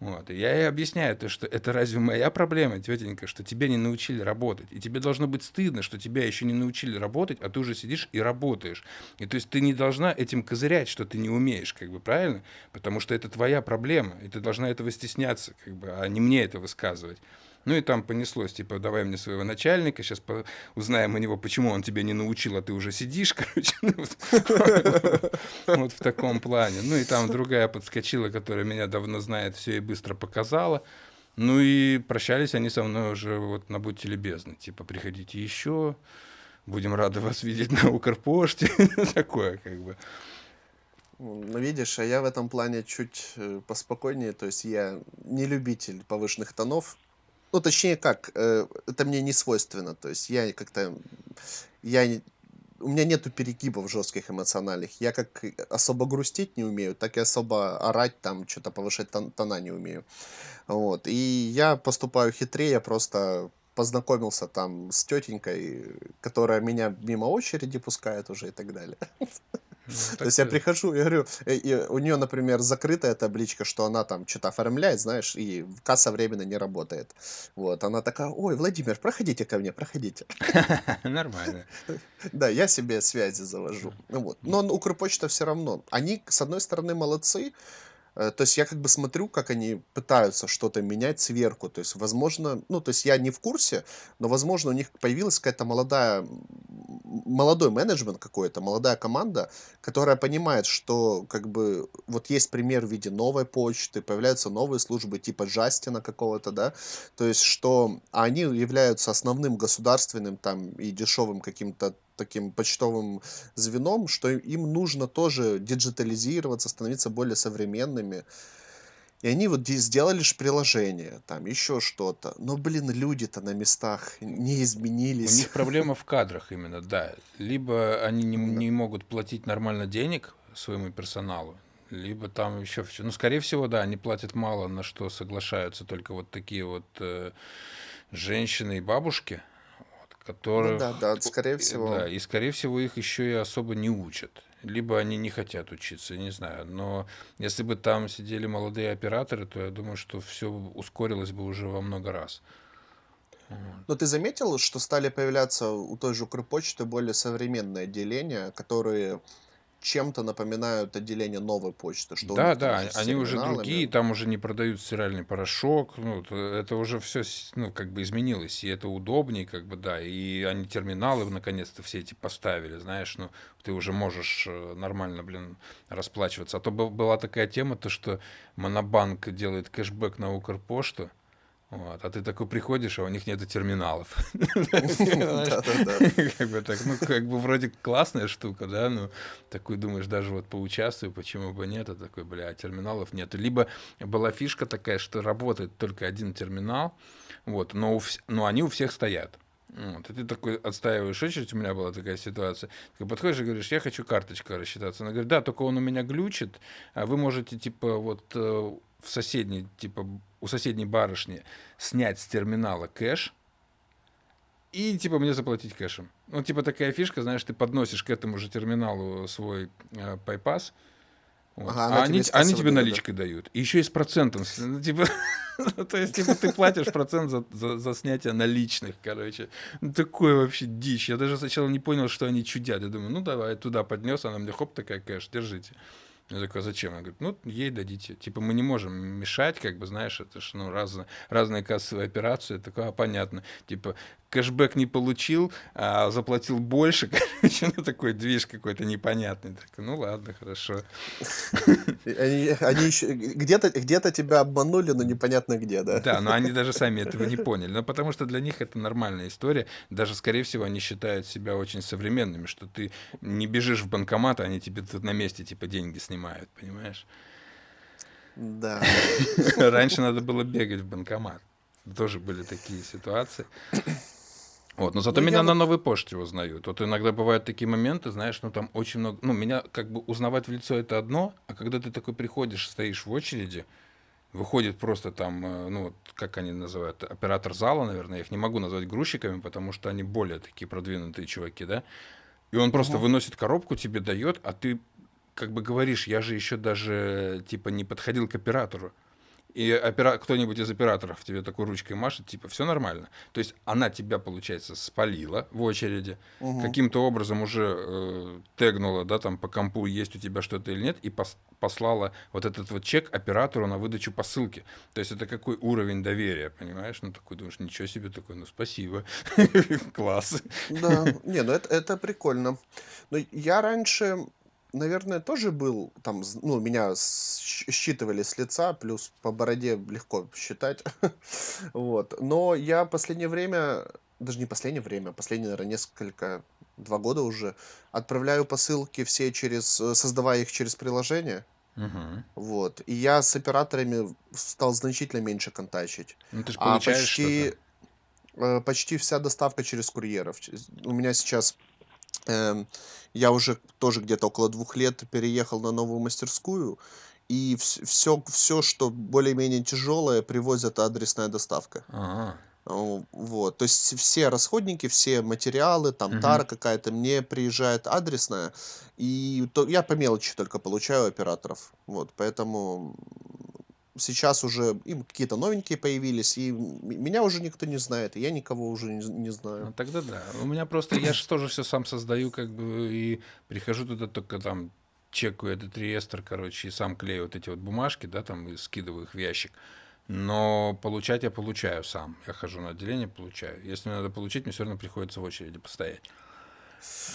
Вот. И я ей объясняю, то, что это разве моя проблема, тетенька, что тебя не научили работать. И тебе должно быть стыдно, что тебя еще не научили работать, а ты уже сидишь и работаешь. И то есть ты не должна этим козырять, что ты не умеешь, как бы, правильно? Потому что это твоя проблема, и ты должна этого стесняться, как бы, а не мне это высказывать. Ну и там понеслось, типа, давай мне своего начальника, сейчас по- узнаем у него, почему он тебя не научил, а ты уже сидишь, *laughs* короче. Ну, вот, в таком плане. Ну и там другая подскочила, которая меня давно знает, все и быстро показала. Ну и прощались они со мной уже вот на «Будьте любезны». Типа, приходите еще, будем рады вас видеть на Укрпоште. *laughs* Такое как бы. Ну, видишь, а я в этом плане чуть э, поспокойнее, то есть я не любитель повышенных тонов, ну, точнее как, э, это мне не свойственно. То есть я как-то... Я, не- у меня нету перегибов жестких эмоциональных. Я как и особо грустить не умею, так и особо орать там, что-то повышать тон- тона не умею. Вот. И я поступаю хитрее, я просто познакомился там с тетенькой, которая меня мимо очереди пускает уже и так далее. *laughs* Ну, То есть я прихожу и говорю, э, и у нее, например, закрытая табличка, что она там что-то оформляет, знаешь, и касса временно не работает. Вот, она такая, ой, Владимир, проходите ко мне, проходите. *laughs* Нормально. Да, я себе связи завожу. Ну вот. Но Укрпочта все равно. Они, с одной стороны, молодцы, то есть я как бы смотрю, как они пытаются что-то менять сверху. То есть, возможно, ну, то есть я не в курсе, но, возможно, у них появилась какая-то молодая, молодой менеджмент какой-то, молодая команда, которая понимает, что как бы вот есть пример в виде новой почты, появляются новые службы типа Джастина какого-то, да, то есть что они являются основным государственным там и дешевым каким-то таким почтовым звеном, что им нужно тоже диджитализироваться, становиться более современными. И они вот здесь сделали же приложение, там еще что-то. Но, блин, люди-то на местах не У изменились. них проблема в кадрах именно, да. Либо они не, не могут платить нормально денег своему персоналу, либо там еще все. Ну, скорее всего, да, они платят мало, на что соглашаются только вот такие вот э, женщины и бабушки, вот, Ну да, которых, да, скорее всего. да, и скорее всего их еще и особо не учат. Либо они не хотят учиться, не знаю. Но если бы там сидели молодые операторы, то я думаю, что все ускорилось бы уже во много раз. Но ты заметил, что стали появляться у той же Укрпочты более современные отделения, которые чем-то напоминают отделение новой почты, что Да, да, они уже другие, там уже не продают стиральный порошок, ну, т- это уже все, ну, как бы изменилось, и это удобнее, как бы, да, и они терминалы наконец-то все эти поставили, знаешь, ну, ты уже можешь э, нормально, блин, расплачиваться. А то бы- была такая тема, то, что Монобанк делает кэшбэк на Укрпошту, вот, а ты такой приходишь, а у них нету терминалов. *laughs* Как бы так, ну, как бы вроде классная штука, да, ну, такой думаешь, даже вот поучаствую, почему бы нет, а такой, бля, терминалов нет. Либо была фишка такая, что работает только один терминал, вот, но, но они у всех стоят. Вот, и ты такой отстаиваешь очередь, у меня была такая ситуация. Ты подходишь и говоришь, я хочу карточкой рассчитаться. Она говорит, да, только он у меня глючит, а вы можете, типа, вот э, в соседней, типа, у соседней барышни снять с терминала кэш, и типа мне заплатить кэшем. Ну, типа такая фишка, знаешь, ты подносишь к этому же терминалу свой э, пайпас, вот, Ага, а она тебе они, они тебе выдает, да? наличкой дают. И еще и с процентом. ну, Типа, *laughs* то есть, типа, ты платишь процент за, за, за снятие наличных, короче. Ну, такое вообще дичь. Я даже сначала не понял, что они чудят. Я думаю, ну давай, туда поднес, она мне хоп, такая кэш, держите. Я такой, «А зачем? Она говорит, ну, ей дадите. Типа, мы не можем мешать, как бы, знаешь, это ж, ну, разные, разные кассовые операции. Я такой, а, понятно. Типа, кэшбэк не получил, а заплатил больше, *laughs* короче, ну, такой движ какой-то непонятный. Такой, ну, ладно, хорошо. Они, они еще где-то где-то тебя обманули, но непонятно где, да? Да, но они даже сами этого не поняли. Ну, потому что для них это нормальная история. Даже, скорее всего, они считают себя очень современными, что ты не бежишь в банкомат, а они тебе тут на месте, типа, деньги снимают, понимаешь? Да. *laughs* Раньше надо было бегать в банкомат. Тоже были такие ситуации. Вот, но зато Ну, меня я на новой почте узнают. Вот иногда бывают такие моменты, знаешь, ну там очень много... Ну, меня как бы узнавать в лицо это одно, а когда ты такой приходишь, стоишь в очереди, Выходит просто там, э, ну, вот как они называют, оператор зала, наверное, я их не могу назвать грузчиками, потому что они более такие продвинутые чуваки, да. И он просто Мгм. выносит коробку, тебе дает, а ты как бы говоришь, я же еще даже типа не подходил к оператору. И опера... кто-нибудь из операторов тебе такой ручкой машет, типа, все нормально. То есть она тебя, получается, спалила в очереди, Мгм. каким-то образом уже э, тегнула, да, там по компу есть у тебя что-то или нет, и пос- послала вот этот вот чек оператору на выдачу посылки. То есть это какой уровень доверия, понимаешь? Ну, такой думаешь, ничего себе, такой, ну, спасибо, *laughs* класс. Да, не, ну это, это прикольно. Но я раньше, наверное, тоже был там, ну, меня считывали с лица, плюс по бороде легко считать. *laughs* Вот. Но я последнее время, даже не последнее время, последние, наверное, несколько, два года уже, отправляю посылки все через, э, создавая их через приложение. Мгм. Вот. И я с операторами стал значительно меньше контачить. Ну, ты же А почти, э, почти вся доставка через курьеров. У меня сейчас я уже тоже где-то около двух лет переехал на новую мастерскую, и все, все, что более-менее тяжелое, привозят адресная доставка. Ага. Вот, то есть все расходники, все материалы, там Мгм. тара какая-то, мне приезжает адресная, и то, я по мелочи только получаю операторов. Вот, поэтому сейчас уже им какие-то новенькие появились, и меня уже никто не знает, и я никого уже не, не знаю. Ну, тогда да. У меня просто, я же тоже все сам создаю, как бы, и прихожу туда только там, чекаю этот реестр, короче, и сам клею вот эти вот бумажки, да, там, и скидываю их в ящик. Но получать я получаю сам. Я хожу на отделение, получаю. Если мне надо получить, мне все равно приходится в очереди постоять.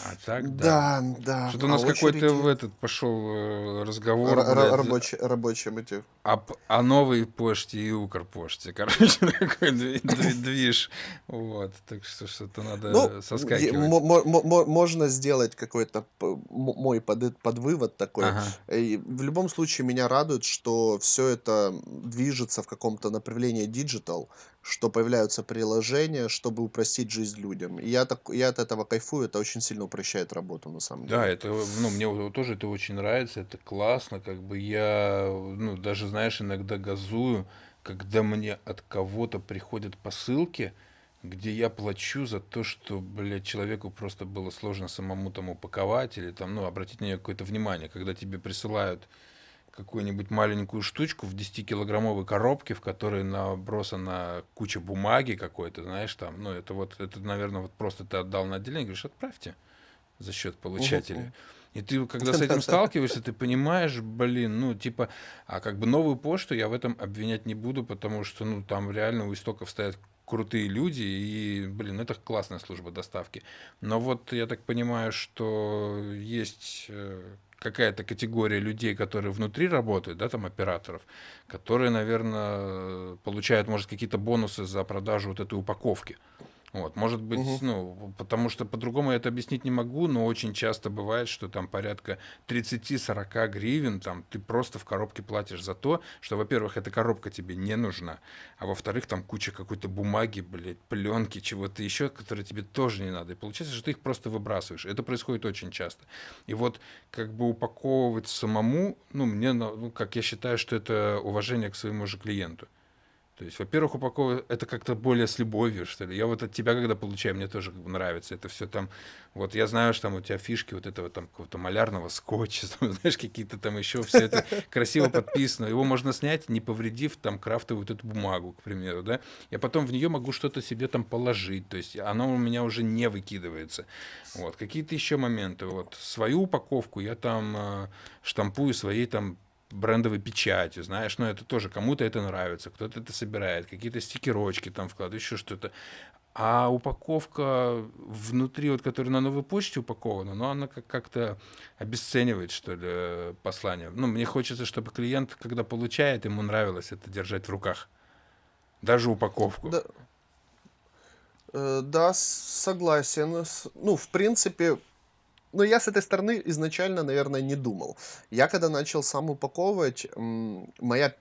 А так, да. Да, да, Что-то у а нас какой-то в очереди... этот пошел э, разговор, Ра- ра- блядь, рабочие, рабочие мотив. об, о новой почте и Укрпоште. *laughs* Короче, такой дви- дви- движ. Вот. Так что что-то Ну, надо е- соскакивать. мо- мо- мо- мо- можно сделать какой-то мой под, подвывод такой. Ага. И в любом случае меня радует, что все это движется в каком-то направлении digital, что появляются приложения, чтобы упростить жизнь людям. И я, так, я от этого кайфую, это очень сильно упрощает работу на самом Да, деле. это, ну, мне вот тоже это очень нравится, это классно, как бы я, ну, даже, знаешь, иногда газую, когда мне от кого-то приходят посылки, где я плачу за то, что, блядь, человеку просто было сложно самому там упаковать или там, ну, обратить на нее какое-то внимание, когда тебе присылают какую-нибудь маленькую штучку в 10-килограммовой коробке, в которой набросана куча бумаги какой-то, знаешь, там, ну, это вот, это, наверное, вот просто ты отдал на отделение, говоришь, отправьте за счет получателя. И ты, когда с этим *laughs* сталкиваешься, ты понимаешь, блин, ну, типа, а как бы новую почту я в этом обвинять не буду, потому что, ну, там реально у истоков стоят крутые люди, и, блин, это классная служба доставки. Но вот я так понимаю, что есть э, какая-то категория людей, которые внутри работают, да, там операторов, которые, наверное, получают, может, какие-то бонусы за продажу вот этой упаковки. Вот, может быть, Мгм. ну, потому что по-другому я это объяснить не могу, но очень часто бывает, что там порядка 30-40 гривен, там ты просто в коробке платишь за то, что, во-первых, эта коробка тебе не нужна, а во-вторых, там куча какой-то бумаги, блядь, пленки, чего-то еще, которые тебе тоже не надо. И получается, что ты их просто выбрасываешь. Это происходит очень часто. И вот как бы упаковывать самому, ну, мне, ну, как я считаю, что это уважение к своему же клиенту. То есть, во-первых, упаковывать это как-то более с любовью, что ли. Я вот от тебя, когда получаю, мне тоже как бы нравится. Это все там, вот я знаю, что там у тебя фишки вот этого там какого-то малярного скотча, *laughs* там, знаешь, какие-то там еще, все это красиво подписано. Его можно снять, не повредив там крафтовую вот эту бумагу, к примеру, да. Я потом в нее могу что-то себе там положить, то есть оно у меня уже не выкидывается. Вот, какие-то еще моменты. Вот свою упаковку я там э, штампую своей там брендовой печатью, знаешь, но это тоже кому-то это нравится, кто-то это собирает, какие-то стикерочки там вкладывает, еще что-то. А упаковка внутри, вот, которая на новой почте упакована, но она как- как-то обесценивает, что ли, послание. Ну, мне хочется, чтобы клиент, когда получает, ему нравилось это держать в руках. Даже упаковку. Да, э, да, согласен. Ну, в принципе, ну, я с этой стороны изначально, наверное, не думал. Я когда начал сам упаковывать, моя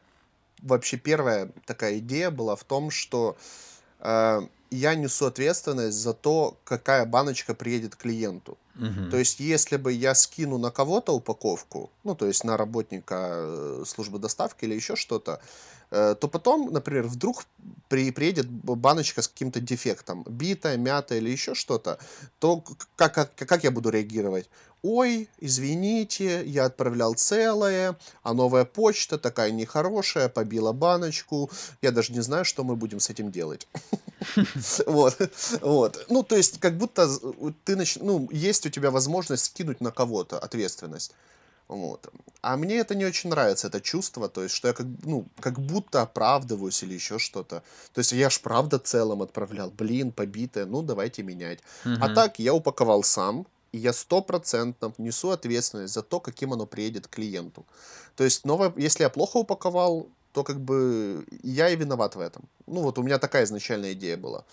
вообще первая такая идея была в том, что э, я несу ответственность за то, какая баночка приедет клиенту. То Мгм. есть, если бы я скину на кого-то упаковку, ну, то есть на работника э, службы доставки или еще что-то, э, то потом, например, вдруг при, приедет баночка с каким-то дефектом, битая, мятая или еще что-то, то как, как, как я буду реагировать? Ой, извините, я отправлял целое, а новая почта такая нехорошая, побила баночку, я даже не знаю, что мы будем с этим делать. *laughs* Вот, вот. Ну, то есть, как будто ты ну, есть у тебя возможность скинуть на кого-то ответственность. Вот. А мне это не очень нравится, это чувство, то есть, что я как, ну, как будто оправдываюсь или еще что-то. То есть, я ж правда целым отправлял, блин, побитое, ну, давайте менять. А Мгм. так, я упаковал сам, и я стопроцентно несу ответственность за то, каким оно приедет клиенту. То есть, новое, если я плохо упаковал, то как бы я и виноват в этом. Ну, вот у меня такая изначальная идея была.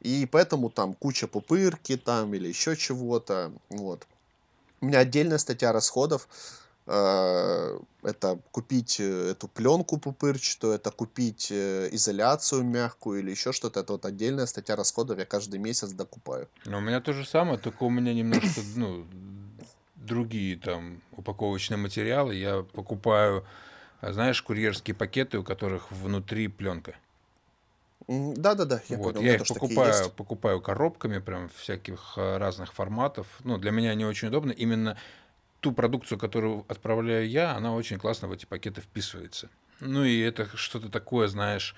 И поэтому там куча пупырки там или еще чего-то. Вот. У меня отдельная статья расходов. э, Это купить э, эту пленку пупырчатую, это купить э, изоляцию мягкую или еще что-то. Это вот отдельная статья расходов, я каждый месяц докупаю. Ну, у меня то же самое, только у меня немножко, ну, другие там упаковочные материалы. Я покупаю, а, знаешь, курьерские пакеты, у которых внутри пленка. Да-да-да, я Вот, понял, я их покупаю, покупаю коробками, прям всяких а, разных форматов. Ну, для меня они очень удобны. Именно ту продукцию, которую отправляю я, она очень классно в эти пакеты вписывается. Ну и это что-то такое, знаешь,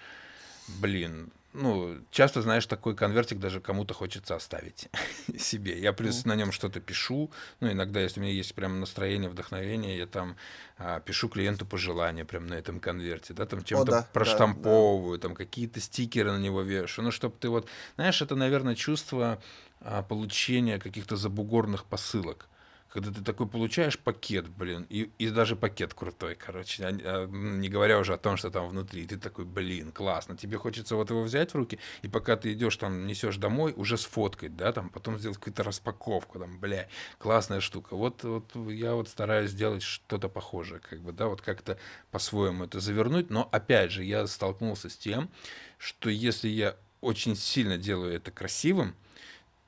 блин, ну, часто, знаешь, такой конвертик даже кому-то хочется оставить *laughs* себе. Я плюс на нем что-то пишу. Ну, иногда, если у меня есть прям настроение, вдохновение, я там а, пишу клиенту пожелания прям на этом конверте, да, там чем-то да, да, да. проштамповываю, там какие-то стикеры на него вешаю. Ну, чтобы ты вот, знаешь, это, наверное, чувство а, получения каких-то забугорных посылок. Когда ты такой получаешь пакет, блин, и, и даже пакет крутой, короче, а- а, не говоря уже о том, что там внутри, ты такой, блин, классно, тебе хочется вот его взять в руки, и пока ты идешь там, несешь домой, уже сфоткать, да, там, потом сделать какую-то распаковку, там, бля, классная штука. Вот, вот я вот стараюсь сделать что-то похожее, как бы, да, вот как-то по-своему это завернуть, но опять же, я столкнулся с тем, что если я очень сильно делаю это красивым,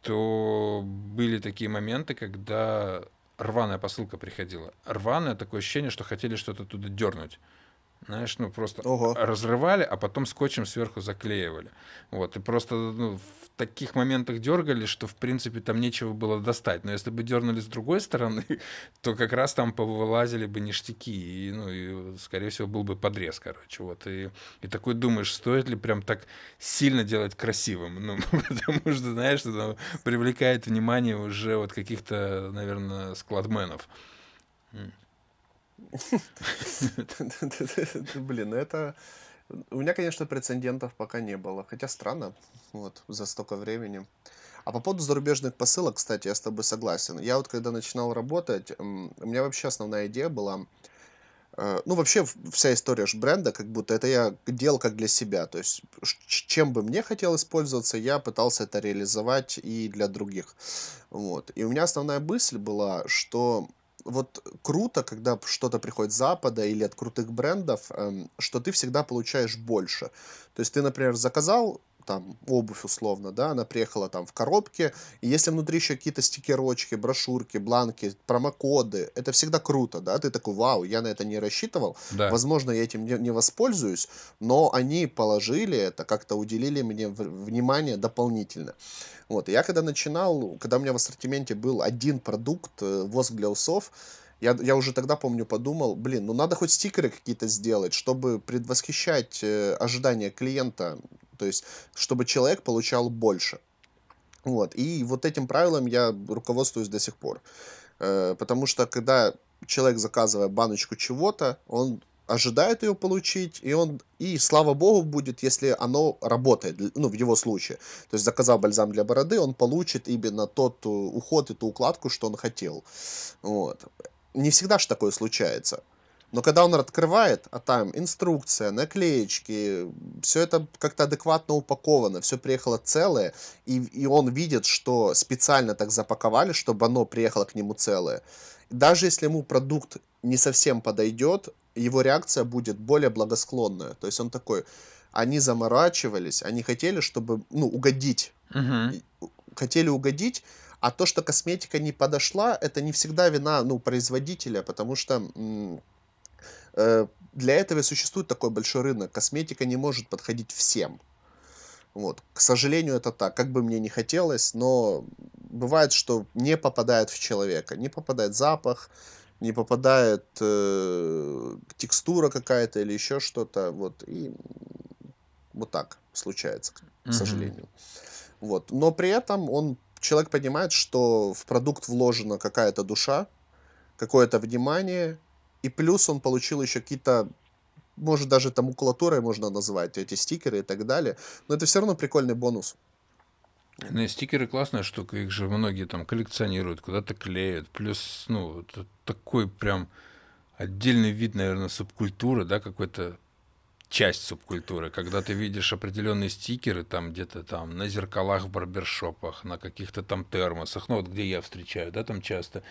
то были такие моменты, когда рваная посылка приходила. Рваное такое ощущение, что хотели что-то туда дернуть. Знаешь, ну просто Ого. разрывали, а потом скотчем сверху заклеивали. Вот, и просто ну, в таких моментах дергали, что, в принципе, там нечего было достать. Но если бы дернули с другой стороны, *laughs* то как раз там повылазили бы ништяки, и, ну, и, скорее всего, был бы подрез, короче. Вот, и, и такой думаешь, стоит ли прям так сильно делать красивым? Ну, *laughs* потому что, знаешь, это привлекает внимание уже вот каких-то, наверное, складменов. *laughs* Блин, ну это... У меня, конечно, прецедентов пока не было. Хотя странно, вот, за столько времени. А по поводу зарубежных посылок, кстати, я с тобой согласен. Я вот когда начинал работать, у меня вообще основная идея была... э, Ну, вообще, вся история ж бренда, как будто это я делал как для себя. То есть, чем бы мне хотелось пользоваться, я пытался это реализовать и для других. Вот. И у меня основная мысль была, что вот круто, когда что-то приходит с Запада или от крутых брендов, эм, что ты всегда получаешь больше. То есть ты, например, заказал там обувь условно, да, она приехала там в коробке, и если внутри еще какие-то стикерочки, брошюрки, бланки, промокоды, это всегда круто, да, ты такой, вау, я на это не рассчитывал, Да. возможно, я этим не, не воспользуюсь, но они положили это, как-то уделили мне внимание дополнительно. Вот, я когда начинал, когда у меня в ассортименте был один продукт, э, воск для усов, я, я уже тогда, помню, подумал, блин, ну надо хоть стикеры какие-то сделать, чтобы предвосхищать э, ожидания клиента, то есть, чтобы человек получал больше. Вот, и вот этим правилом я руководствуюсь до сих пор. Э, потому что когда человек, заказывая баночку чего-то, он ожидает ее получить, и он, и слава богу будет, если оно работает, ну, в его случае. То есть заказал бальзам для бороды, он получит именно тот э, уход и ту укладку, что он хотел. Вот. Не всегда же такое случается. Но когда он открывает, а там инструкция, наклеечки, все это как-то адекватно упаковано, все приехало целое, и, и он видит, что специально так запаковали, чтобы оно приехало к нему целое. Даже если ему продукт не совсем подойдет, его реакция будет более благосклонная. То есть он такой, они заморачивались, они хотели, чтобы, ну, угодить. Мгм. И у хотели угодить, а то, что косметика не подошла, это не всегда вина, ну, производителя, потому что, э, для этого и существует такой большой рынок. Косметика не может подходить всем. Вот. К сожалению, это так. Как бы мне не хотелось, но бывает, что не попадает в человека. Не попадает запах, не попадает э, текстура какая-то или еще что-то. Вот. И вот так случается, к Мгм. сожалению. Вот. Но при этом он, человек понимает, что в продукт вложена какая-то душа, какое-то внимание, и плюс он получил еще какие-то может, даже это макулатурой можно назвать, эти стикеры и так далее. Но это все равно прикольный бонус. Ну, стикеры классная штука, их же многие там коллекционируют, куда-то клеят. Плюс, ну, это такой прям отдельный вид, наверное, субкультуры, да, какой-то часть субкультуры, когда ты видишь определенные стикеры там где-то там на зеркалах в барбершопах, на каких-то там термосах, ну вот где я встречаю, да, там часто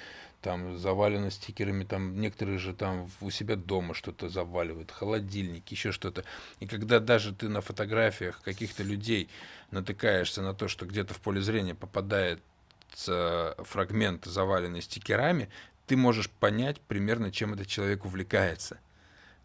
там завалено стикерами, там некоторые же там у себя дома что-то заваливают, холодильники, еще что-то. И когда даже ты на фотографиях каких-то людей натыкаешься на то, что где-то в поле зрения попадает фрагмент, заваленный стикерами, ты можешь понять примерно, чем этот человек увлекается.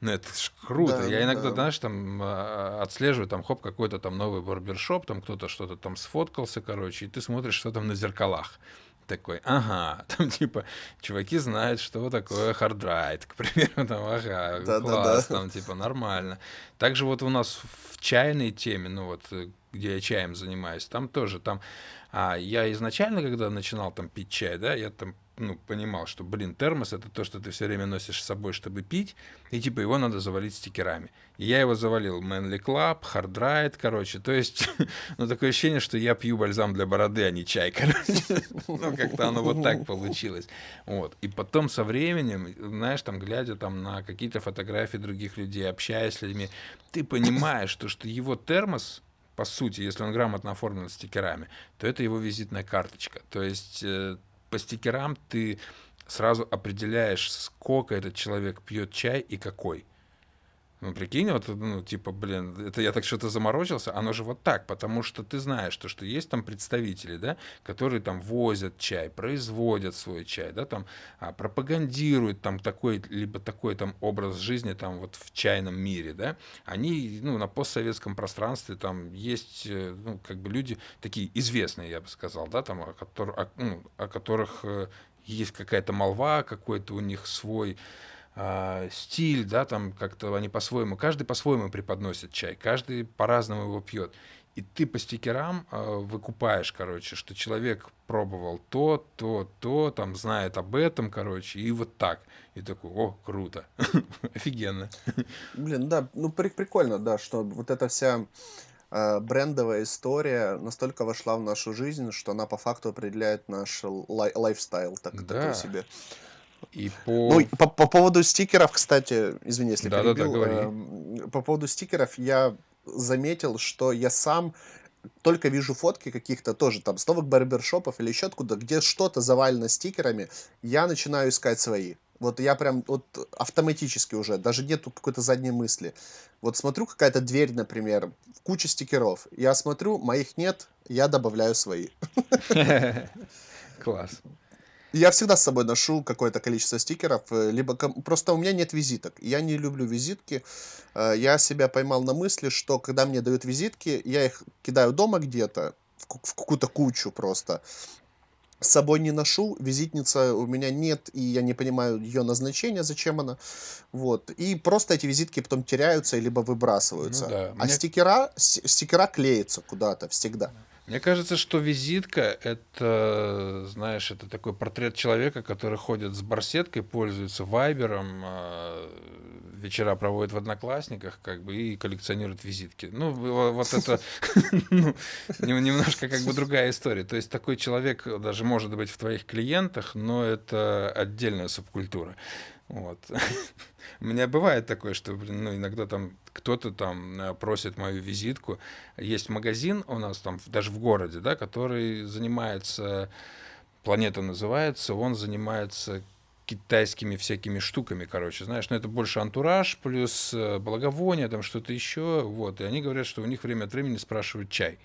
Ну, это ж круто. Да, Я иногда, да. знаешь, там а, отслеживаю, там, хоп, какой-то там новый барбершоп, там кто-то что-то там сфоткался, короче, и ты смотришь, что там на зеркалах. Такой, ага, *laughs* там типа, чуваки знают, что такое Hard Ride, к примеру, там, ага, Да-да-да. класс, там, типа, нормально. Также вот у нас в чайной теме, ну вот, э, где я чаем занимаюсь, там тоже, там, а, я изначально, когда начинал там пить чай, да, я там, ну, понимал, что, блин, термос это то, что ты все время носишь с собой, чтобы пить, и типа его надо завалить стикерами. И я его завалил Manly Club, Hard Ride, короче. То есть, *laughs* ну, такое ощущение, что я пью бальзам для бороды, а не чай, *laughs* короче. Ну, как-то оно вот так получилось. Вот. И потом со временем, знаешь, там, глядя там на какие-то фотографии других людей, общаясь с людьми, ты понимаешь, что, что его термос, по сути, если он грамотно оформлен стикерами, то это его визитная карточка. То есть э, по стикерам ты сразу определяешь, сколько этот человек пьет чай и какой. Ну, прикинь, вот, ну, типа, блин, это я так что-то заморочился, оно же вот так, потому что ты знаешь, то, что есть там представители, да, которые там возят чай, производят свой чай, да, там а, пропагандируют там такой, либо такой там образ жизни там вот в чайном мире, да, они, ну, на постсоветском пространстве там есть, э, ну, как бы люди такие известные, я бы сказал, да, там, о, о, ну, о которых э, есть какая-то молва, какой-то у них свой а, стиль, да, там как-то они по-своему, каждый по-своему преподносит чай, каждый по-разному его пьет. И ты по стикерам э, выкупаешь, короче, что человек пробовал то, то, то, там знает об этом, короче, и вот так. И такой, о, круто, *laughs* офигенно. Блин, да, ну при прикольно, да, что вот эта вся, а, брендовая история настолько вошла в нашу жизнь, что она по факту определяет наш лай лайфстайл так такой Да, себе. и Ну, и по... по по поводу стикеров, кстати, извини, если Да-да-да, перебил, говори. эм, по поводу стикеров я заметил, что я сам только вижу фотки каких-то тоже там с новых барбершопов или еще откуда, где что-то завалено стикерами, я начинаю искать свои. Вот я прям вот автоматически уже, даже нету какой-то задней мысли. Вот смотрю, какая-то дверь, например, куча стикеров. Я смотрю, моих нет, я добавляю свои. *laughs* Класс. Я всегда с собой ношу какое-то количество стикеров, э, либо просто у меня нет визиток. Я не люблю визитки. Э, Я себя поймал на мысли, что когда мне дают визитки, я их кидаю дома где-то, в ку- в какую-то кучу просто. С собой не ношу, визитница у меня нет, и я не понимаю ее назначения, зачем она. Вот. И просто эти визитки потом теряются, либо Ну выбрасываются. да, А мне стикера, стикера клеятся куда-то всегда. Мне кажется, что визитка это, знаешь, это такой портрет человека, который ходит с барсеткой, пользуется вайбером, а, вечера проводит в Одноклассниках, как бы, и коллекционирует визитки. Ну, во- вот это *laughs* ну, нем- немножко как бы другая история. То есть такой человек даже может быть в твоих клиентах, но это отдельная субкультура. Вот. *laughs* У меня бывает такое, что, блин, ну, иногда там кто-то там э, просит мою визитку. Есть магазин у нас там даже в городе, да, который занимается, Планета называется, он занимается китайскими всякими штуками, короче, знаешь, но это больше антураж плюс э, благовоние, там что-то еще, вот, и они говорят, что у них время от времени спрашивают чай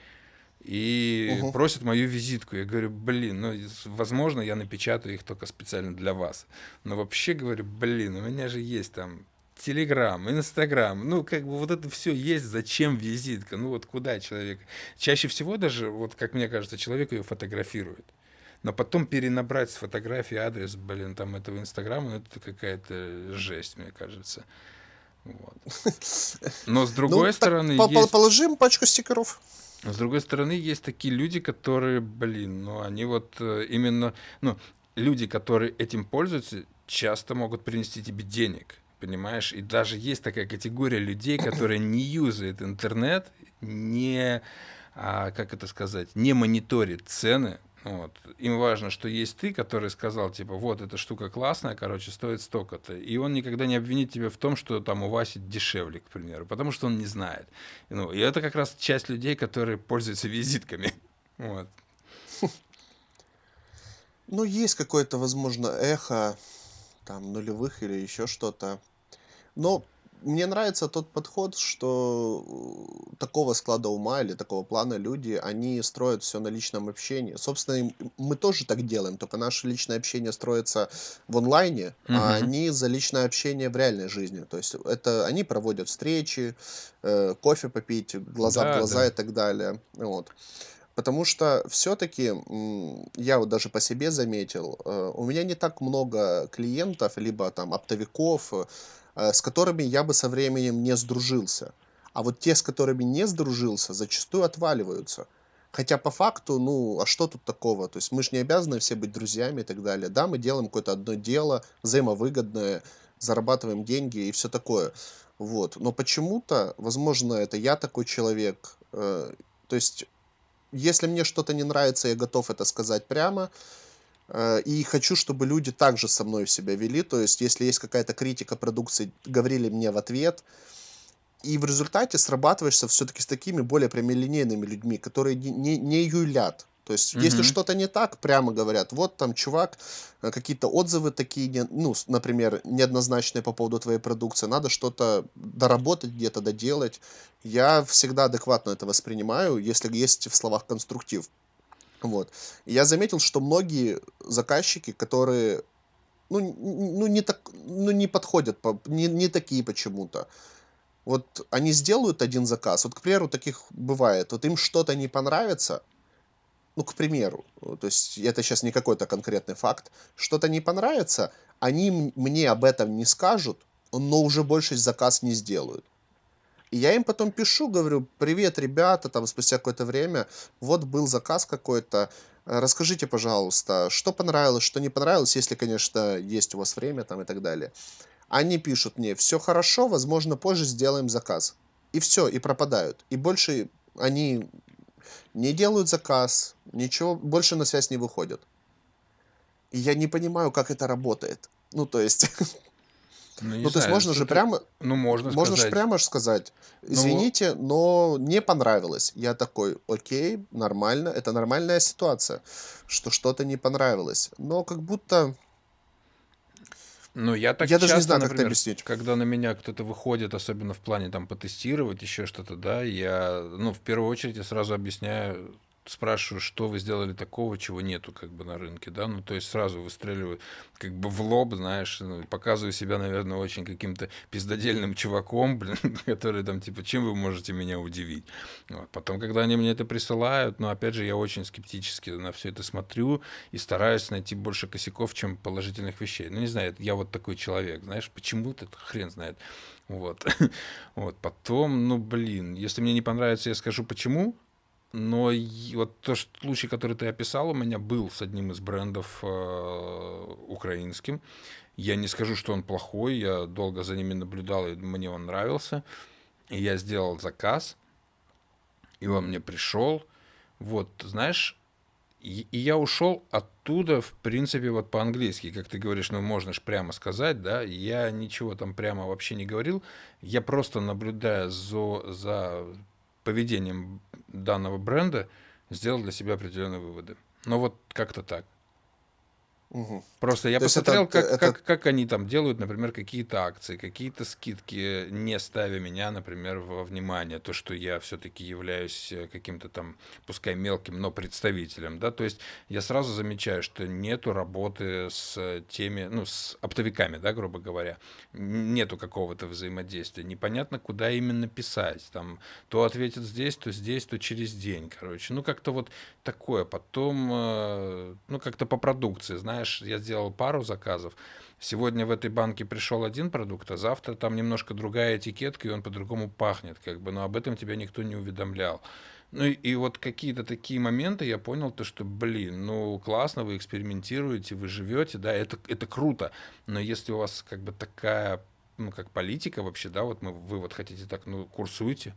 и Мгм. просят мою визитку. Я говорю, блин, ну, возможно, я напечатаю их только специально для вас. Но вообще говорю, блин, у меня же есть там Телеграм, Инстаграм, ну, как бы вот это все есть, зачем визитка? Ну, вот куда человек? Чаще всего даже, вот как мне кажется, человек ее фотографирует. Но потом перенабрать с фотографии адрес, блин, там этого Инстаграма, ну, это какая-то жесть, мне кажется. Вот. *laughs* Но с Ну, другой так стороны, по- есть положим пачку стикеров. С другой стороны, есть такие люди, которые, блин, ну они вот э, именно, ну, люди, которые этим пользуются, часто могут принести тебе денег, понимаешь? И даже есть такая категория людей, *coughs* которые не юзают интернет, не, а, как это сказать, не мониторит цены. Вот. Им важно, что есть ты, который сказал, типа, вот, эта штука классная, короче, стоит столько-то. И он никогда не обвинит тебя в том, что там у Васи дешевле, к примеру, потому что он не знает. Ну, и это как раз часть людей, которые пользуются визитками. *laughs* Вот. Ну, есть какое-то, возможно, эхо там нулевых или еще что-то. Но мне нравится тот подход, что э, такого склада ума или такого плана люди, они строят все на личном общении. Собственно, мы тоже так делаем, только наше личное общение строится в онлайне, а Мгм. они за личное общение в реальной жизни. То есть это они проводят встречи, э, кофе попить, глаза в Да, глаза и да. так далее. Вот. Потому что все-таки я вот даже по себе заметил, э, у меня не так много клиентов, либо там оптовиков, э, с которыми я бы со временем не сдружился. А вот те, с которыми не сдружился, зачастую отваливаются. Хотя по факту, ну, а что тут такого? То есть мы же не обязаны все быть друзьями и так далее. Да, мы делаем какое-то одно дело, взаимовыгодное, зарабатываем деньги и все такое. Вот. Но почему-то, возможно, это я такой человек. э, То есть если мне что-то не нравится, я готов это сказать прямо. Э, И хочу, чтобы люди также со мной себя вели. То есть, если есть какая-то критика продукции, говорили мне в ответ. И в результате срабатываешься все-таки с такими более прямолинейными людьми, которые не, не, не юлят. То есть, если Мгм. что-то не так, прямо говорят, вот там чувак, э, какие-то отзывы такие, не- ну, например, неоднозначные по поводу твоей продукции, надо что-то доработать где-то, доделать. Я всегда адекватно это воспринимаю, если есть в словах конструктив. Вот. Я заметил, что многие заказчики, которые, ну, ну, не, так, ну, не подходят, по, не, не такие почему-то. Вот они сделают один заказ, вот, к примеру, таких бывает, вот им что-то не понравится, ну, к примеру, то есть это сейчас не какой-то конкретный факт, что-то не понравится, они мне об этом не скажут, но уже больше заказ не сделают. И я им потом пишу, говорю, привет, ребята, там спустя какое-то время, вот был заказ какой-то, расскажите, пожалуйста, что понравилось, что не понравилось, если, конечно, есть у вас время там и так далее. Они пишут мне, все хорошо, возможно, позже сделаем заказ. И все, и пропадают. И больше они не делают заказ, ничего, больше на связь не выходят. И я не понимаю, как это работает. Ну, то есть, *laughs* Ну, ну, то есть можно же прямо, Ну, можно можно же прямо ж сказать, Ну, извините, но не понравилось. Я такой, окей, нормально, это нормальная ситуация, что что-то не понравилось. Но как будто, Ну, я так я даже не часто, знаю, как это например, объяснить. когда на меня кто-то выходит, особенно в плане там потестировать еще что-то, да, я, ну, в первую очередь я сразу объясняю, спрашиваю, что вы сделали такого, чего нету как бы на рынке, да, ну, то есть сразу выстреливаю как бы в лоб, знаешь, ну, показываю себя, наверное, очень каким-то пиздодельным чуваком, *laughs* блин, который там, типа, чем вы можете меня удивить? Вот. Потом, когда они мне это присылают, ну, опять же, я очень скептически на все это смотрю и стараюсь найти больше косяков, чем положительных вещей. Ну, не знаю, я вот такой человек, знаешь, почему-то хрен знает. Вот. *laughs* вот. Потом, ну, блин, если мне не понравится, я скажу почему, но вот тот случай, который ты описал, у меня был с одним из брендов э, украинским. Я не скажу, что он плохой, я долго за ними наблюдал, и мне он нравился. И я сделал заказ, и он мне пришел. Вот, знаешь, и, и я ушел оттуда, в принципе, вот по-английски, как ты говоришь, ну, можно же прямо сказать, да, я ничего там прямо вообще не говорил, я просто наблюдая за, за поведением данного бренда, сделал для себя определенные выводы. Но вот как-то так. Мгм. Просто я То посмотрел, этот, как, этот, как, как они там делают, например, какие-то акции, какие-то скидки, не ставя меня, например, во внимание, то, что я все-таки являюсь э, каким-то там, пускай мелким, но представителем, да, то есть я сразу замечаю, что нету работы с теми, ну, с оптовиками, да, грубо говоря, нету какого-то взаимодействия, непонятно, куда именно писать, там, то ответит здесь, то здесь, то через день, короче, ну, как-то вот такое, потом, э, ну, как-то по продукции, знаешь, я сделал пару заказов, сегодня в этой банке пришел один продукт, а завтра там немножко другая этикетка, и он по-другому пахнет, как бы, но об этом тебя никто не уведомлял. Ну и, и вот какие-то такие моменты я понял, то, что, блин, ну классно, вы экспериментируете, вы живете, да, это, это круто, но если у вас как бы такая, ну как политика вообще, да, вот мы, вы вот хотите так, ну курсуйте,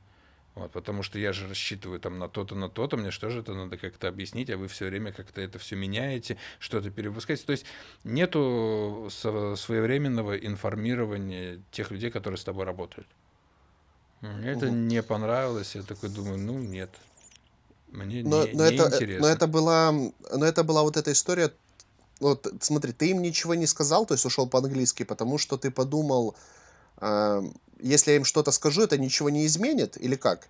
вот, потому что я же рассчитываю там на то-то, на то-то, мне что же это надо как-то объяснить, а вы все время как-то это все меняете, что-то перевыпускаете. То есть нету своевременного информирования тех людей, которые с тобой работают. Мне это не понравилось, я такой думаю, ну нет, мне Но, не, но не это, э, но интересно. это была, но это была вот эта история. Вот смотри, ты им ничего не сказал, то есть ушел по-английски, потому что ты подумал, если я им что-то скажу, это ничего не изменит, или как?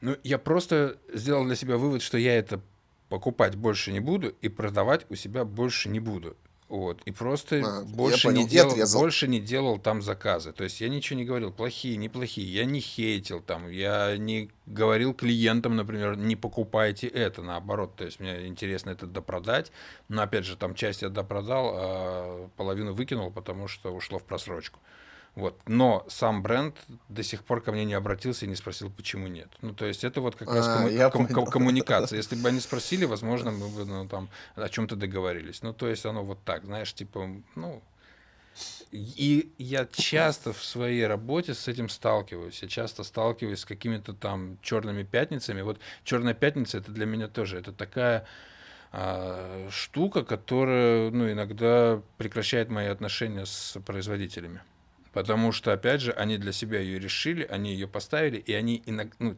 Ну, я просто сделал для себя вывод, что я это покупать больше не буду и продавать у себя больше не буду. Вот. И просто я больше не понял, и делал, отрезал. больше не делал там заказы. То есть я ничего не говорил, плохие, неплохие. Я не хейтил там, я не говорил клиентам, например, не покупайте это, наоборот. То есть мне интересно это допродать. Но опять же, там часть я допродал, а половину выкинул, потому что ушло в просрочку. Вот. Но сам бренд до сих пор ко мне не обратился и не спросил, почему нет. Ну, то есть это вот как раз А, комму- ком- понял. коммуникация. Если бы они *laughs* спросили, возможно, мы бы ну, там о чем-то договорились. Ну, то есть оно вот так, знаешь, типа, ну... И я часто в своей работе с этим сталкиваюсь. Я часто сталкиваюсь с какими-то там черными пятницами. Вот черная пятница это для меня тоже это такая а, штука, которая ну, иногда прекращает мои отношения с производителями. Потому что, опять же, они для себя ее решили, они ее поставили, и они иногда, ну,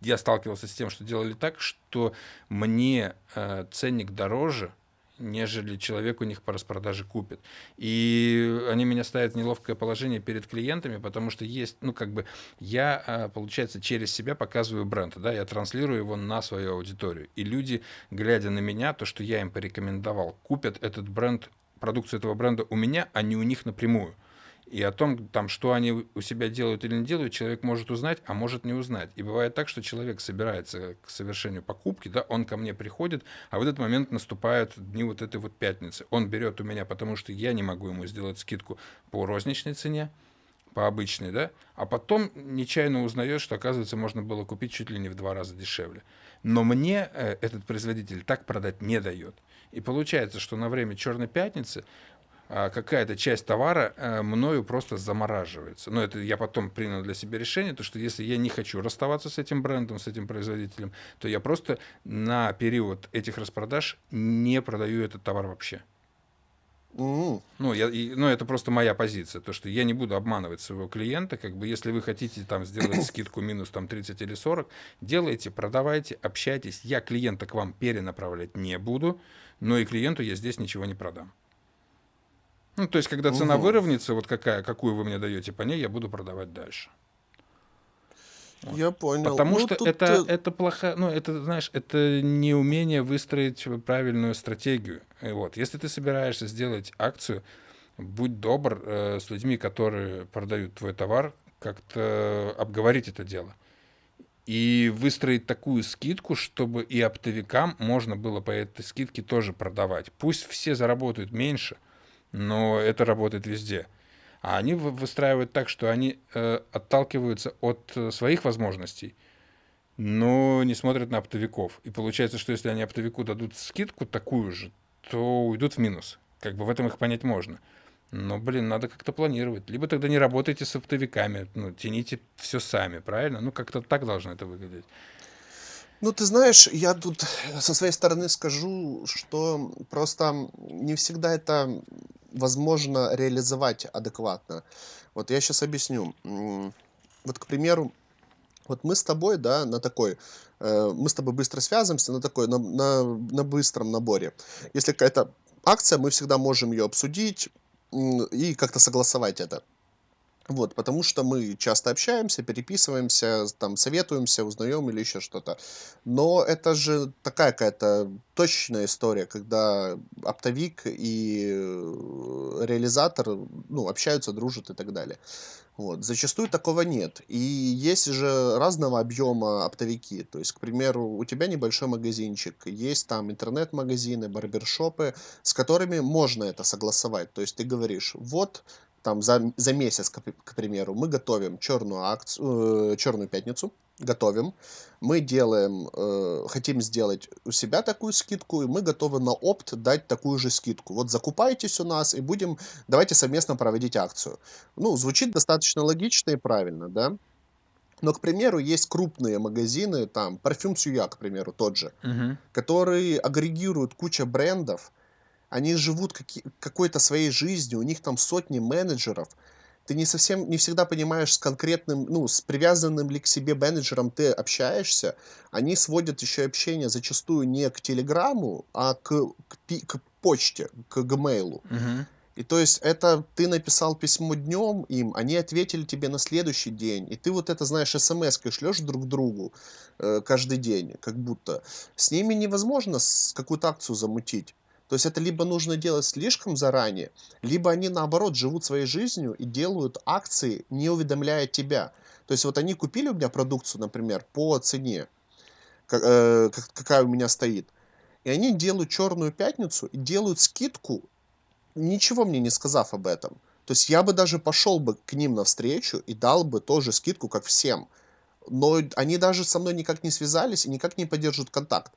я сталкивался с тем, что делали так, что мне э, ценник дороже, нежели человек у них по распродаже купит. И они меня ставят в неловкое положение перед клиентами, потому что есть, ну, как бы, я, э, получается, через себя показываю бренд, да, я транслирую его на свою аудиторию. И люди, глядя на меня, то, что я им порекомендовал, купят этот бренд, продукцию этого бренда у меня, а не у них напрямую. И о том, там, что они у себя делают или не делают, человек может узнать, а может не узнать. И бывает так, что человек собирается к совершению покупки, да, он ко мне приходит, а в этот момент наступают дни вот этой вот пятницы. Он берет у меня, потому что я не могу ему сделать скидку по розничной цене, по обычной, да, а потом нечаянно узнает, что, оказывается, можно было купить чуть ли не в два раза дешевле. Но мне э, этот производитель так продать не дает. И получается, что на время Черной пятницы какая-то часть товара э, мною просто замораживается. Но это я потом принял для себя решение, то что если я не хочу расставаться с этим брендом, с этим производителем, то я просто на период этих распродаж не продаю этот товар вообще. М, Ну, я, и, ну, это просто моя позиция, то, что я не буду обманывать своего клиента, как бы, если вы хотите там сделать *coughs* скидку минус там 30 или 40, делайте, продавайте, общайтесь, я клиента к вам перенаправлять не буду, но и клиенту я здесь ничего не продам. Ну, то есть, когда цена мгм. выровняется, вот какая, какую вы мне даете по ней, я буду продавать дальше. Вот. Я понял. Потому Ну, что это, э, это плохо, ну, это, знаешь, это неумение выстроить правильную стратегию. И вот, если ты собираешься сделать акцию, будь добр э, с людьми, которые продают твой товар, как-то обговорить это дело. И выстроить такую скидку, чтобы и оптовикам можно было по этой скидке тоже продавать. Пусть все заработают меньше, но это работает везде. А они вы- выстраивают так, что они э, отталкиваются от э, своих возможностей, но не смотрят на оптовиков. И получается, что если они оптовику дадут скидку такую же, то уйдут в минус. Как бы в этом их понять можно. Но, блин, надо как-то планировать. Либо тогда не работайте с оптовиками, ну, тяните все сами, правильно? Ну, как-то так должно это выглядеть. Ну, ты знаешь, я тут со своей стороны скажу, что просто не всегда это возможно реализовать адекватно. Вот я сейчас объясню. М, Вот, к примеру, вот мы с тобой, да, на такой э, мы с тобой быстро связываемся на такой, на, на, на быстром наборе. Если какая-то акция, мы всегда можем ее обсудить и как-то согласовать это. Вот, потому что мы часто общаемся, переписываемся, там, советуемся, узнаем или еще что-то. Но это же такая какая-то точечная история, когда оптовик и э, реализатор, ну, общаются, дружат и так далее. Вот. Зачастую такого нет. И есть же разного объема оптовики. То есть, к примеру, у тебя небольшой магазинчик, есть там интернет-магазины, барбершопы, с которыми можно это согласовать. То есть ты говоришь, вот там за, за месяц, к, к примеру, мы готовим черную акцию, э, черную пятницу, готовим, мы делаем, э, хотим сделать у себя такую скидку, и мы готовы на опт дать такую же скидку. Вот закупайтесь у нас и будем, давайте совместно проводить акцию. Ну, звучит достаточно логично и правильно, да? Но, к примеру, есть крупные магазины, там, парфюм Сюя, к примеру, тот же, Мгм. которые агрегируют куча брендов, они живут какой-то своей жизнью, у них там сотни менеджеров. Ты не совсем, не всегда понимаешь с конкретным, ну, с привязанным ли к себе менеджером ты общаешься. Они сводят еще общение зачастую не к телеграмму, а к, к, к почте, к гмейлу. Мгм. И то есть это ты написал письмо днем им, они ответили тебе на следующий день, и ты вот это, знаешь, смс-кой шлешь друг другу э, каждый день, как будто. С ними невозможно какую-то акцию замутить. То есть это либо нужно делать слишком заранее, либо они наоборот живут своей жизнью и делают акции, не уведомляя тебя. То есть вот они купили у меня продукцию, например, по цене, э, как- какая у меня стоит. И они делают черную пятницу и делают скидку ничего мне не сказав об этом. То есть я бы даже пошел бы к ним навстречу и дал бы тоже скидку, как всем. Но они даже со мной никак не связались и никак не поддерживают контакт.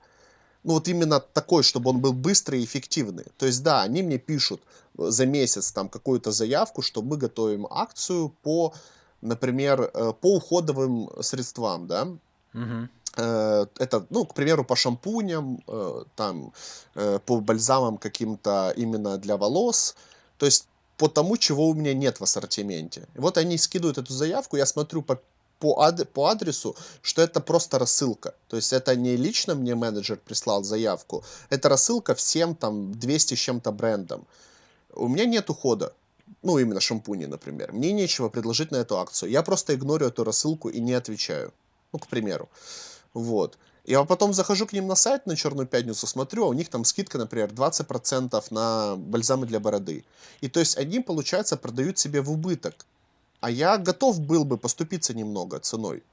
Ну вот именно такой, чтобы он был быстрый и эффективный. То есть да, они мне пишут э, за месяц там какую-то заявку, что мы готовим акцию по, например, э, по уходовым средствам, да. Э, это, ну, к примеру, по шампуням, там, по бальзамам каким-то именно для волос, то есть по тому, чего у меня нет в ассортименте. И вот они скидывают эту заявку, я смотрю по, по, ад- по адресу, что это просто рассылка. То есть это не лично мне менеджер прислал заявку, это рассылка всем там 200 с чем-то брендам. У меня нет ухода. Ну, именно шампуни, например. Мне нечего предложить на эту акцию. Я просто игнорю эту рассылку и не отвечаю. Ну, к примеру. Вот. Я потом захожу к ним на сайт на Черную Пятницу, смотрю, а у них там скидка, например, 20% на бальзамы для бороды. И то есть они, получается, продают себе в убыток. А я готов был бы поступиться немного ценой.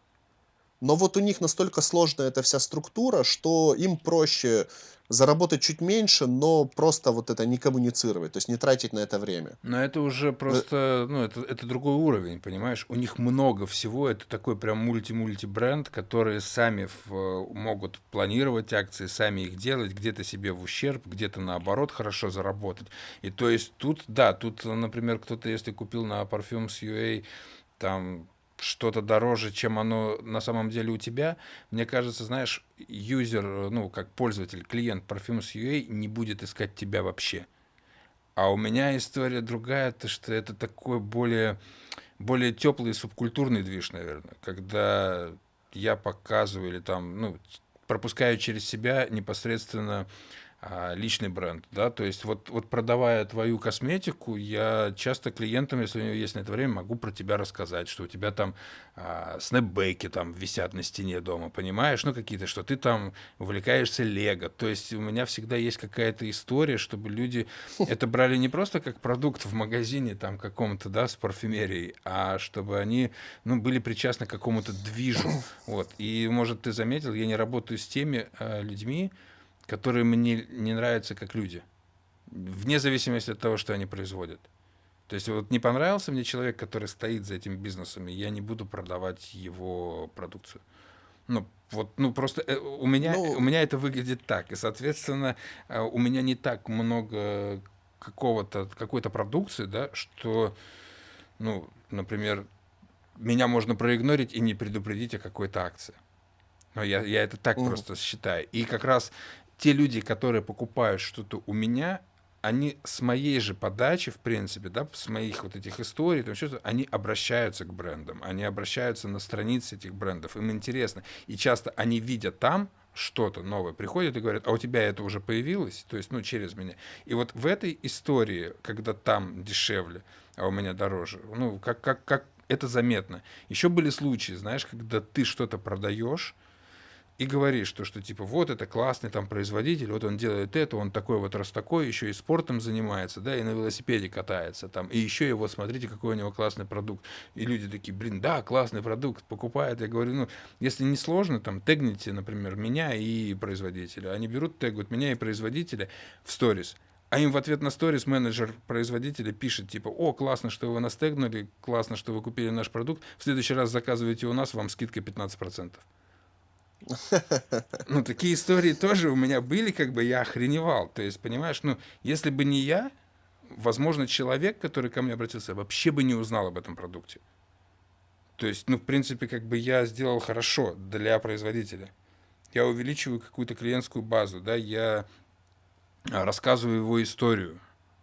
Но вот у них настолько сложная эта вся структура, что им проще заработать чуть меньше, но просто вот это не коммуницировать, то есть не тратить на это время. Но это уже просто, ну, это, это другой уровень, понимаешь? У них много всего, это такой прям мульти-мульти бренд, которые сами в- могут планировать акции, сами их делать, где-то себе в ущерб, где-то наоборот хорошо заработать. И то есть тут, да, тут, например, кто-то, если купил на Parfums UA там что-то дороже, чем оно на самом деле у тебя, мне кажется, знаешь, юзер, ну, как пользователь, клиент Parfums UA не будет искать тебя вообще. А у меня история другая, то что это такой более, более теплый субкультурный движ, наверное, когда я показываю или там, ну, пропускаю через себя непосредственно личный бренд, да, то есть вот, вот продавая твою косметику, я часто клиентам, если у него есть на это время, могу про тебя рассказать, что у тебя там а, снэпбэки там висят на стене дома, понимаешь, ну какие-то, что ты там увлекаешься лего, то есть у меня всегда есть какая-то история, чтобы люди это брали не просто как продукт в магазине там каком-то, да, с парфюмерией, а чтобы они, ну, были причастны к какому-то движу, вот, и, может, ты заметил, я не работаю с теми а, людьми, которые мне не нравятся как люди, вне зависимости от того, что они производят. То есть вот не понравился мне человек, который стоит за этим бизнесом, и я не буду продавать его продукцию. Ну, вот, ну просто э, у меня, у Ну, меня это выглядит так, и, соответственно, э, у меня не так много какого-то, какой-то продукции, да, что, ну, например, меня можно проигнорить и не предупредить о какой-то акции. Но я, я это так мгм. просто считаю. И как раз те люди, которые покупают что-то у меня, они с моей же подачи, в принципе, да, с моих вот этих историй, там, что они обращаются к брендам, они обращаются на страницы этих брендов, им интересно. И часто они видят там что-то новое, приходят и говорят, а у тебя это уже появилось, то есть, ну, через меня. И вот в этой истории, когда там дешевле, а у меня дороже, ну, как, как, как это заметно. Еще были случаи, знаешь, когда ты что-то продаешь, и говоришь, то, что типа вот это классный там производитель, вот он делает это, он такой вот раз такой, еще и спортом занимается, да, и на велосипеде катается там, и еще его, смотрите, какой у него классный продукт. И люди такие, блин, да, классный продукт, покупают. Я говорю, ну, если не сложно, там, тегните, например, меня и производителя. Они берут, тегают меня и производителя в сторис. А им в ответ на сторис менеджер производителя пишет, типа, о, классно, что вы нас тегнули, классно, что вы купили наш продукт, в следующий раз заказывайте у нас, вам скидка 15%. Ну, такие истории тоже у меня были, как бы я охреневал. То есть, понимаешь, ну, если бы не я, возможно, человек, который ко мне обратился, вообще бы не узнал об этом продукте. То есть, ну, в принципе, как бы я сделал хорошо для производителя. Я увеличиваю какую-то клиентскую базу, да, я а, рассказываю его историю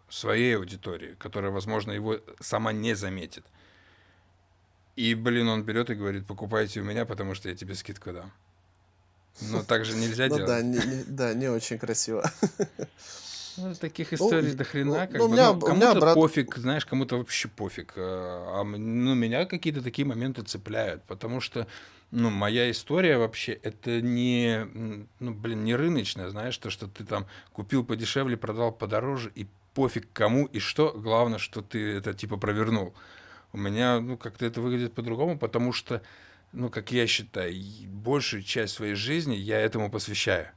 своей аудитории, которая, возможно, его сама не заметит. И, блин, он берет и говорит, покупайте у меня, потому что я тебе скидку дам. Но так же нельзя Ну да, делать. не, не- да, не очень красиво. *laughs* Ну, таких Ну, историй и- до ну, хрена, как ну, у бы, меня, ну, у меня кому-то брат... пофиг, знаешь, кому-то вообще пофиг, а м- ну, меня какие-то такие моменты цепляют, потому что, ну, моя история вообще, это не, ну, блин, не рыночная, знаешь, то, что ты там купил подешевле, продал подороже, и пофиг кому и что, главное, что ты это, типа, провернул. У меня, ну, как-то это выглядит по-другому, потому что, ну, как я считаю, большую часть своей жизни я этому посвящаю.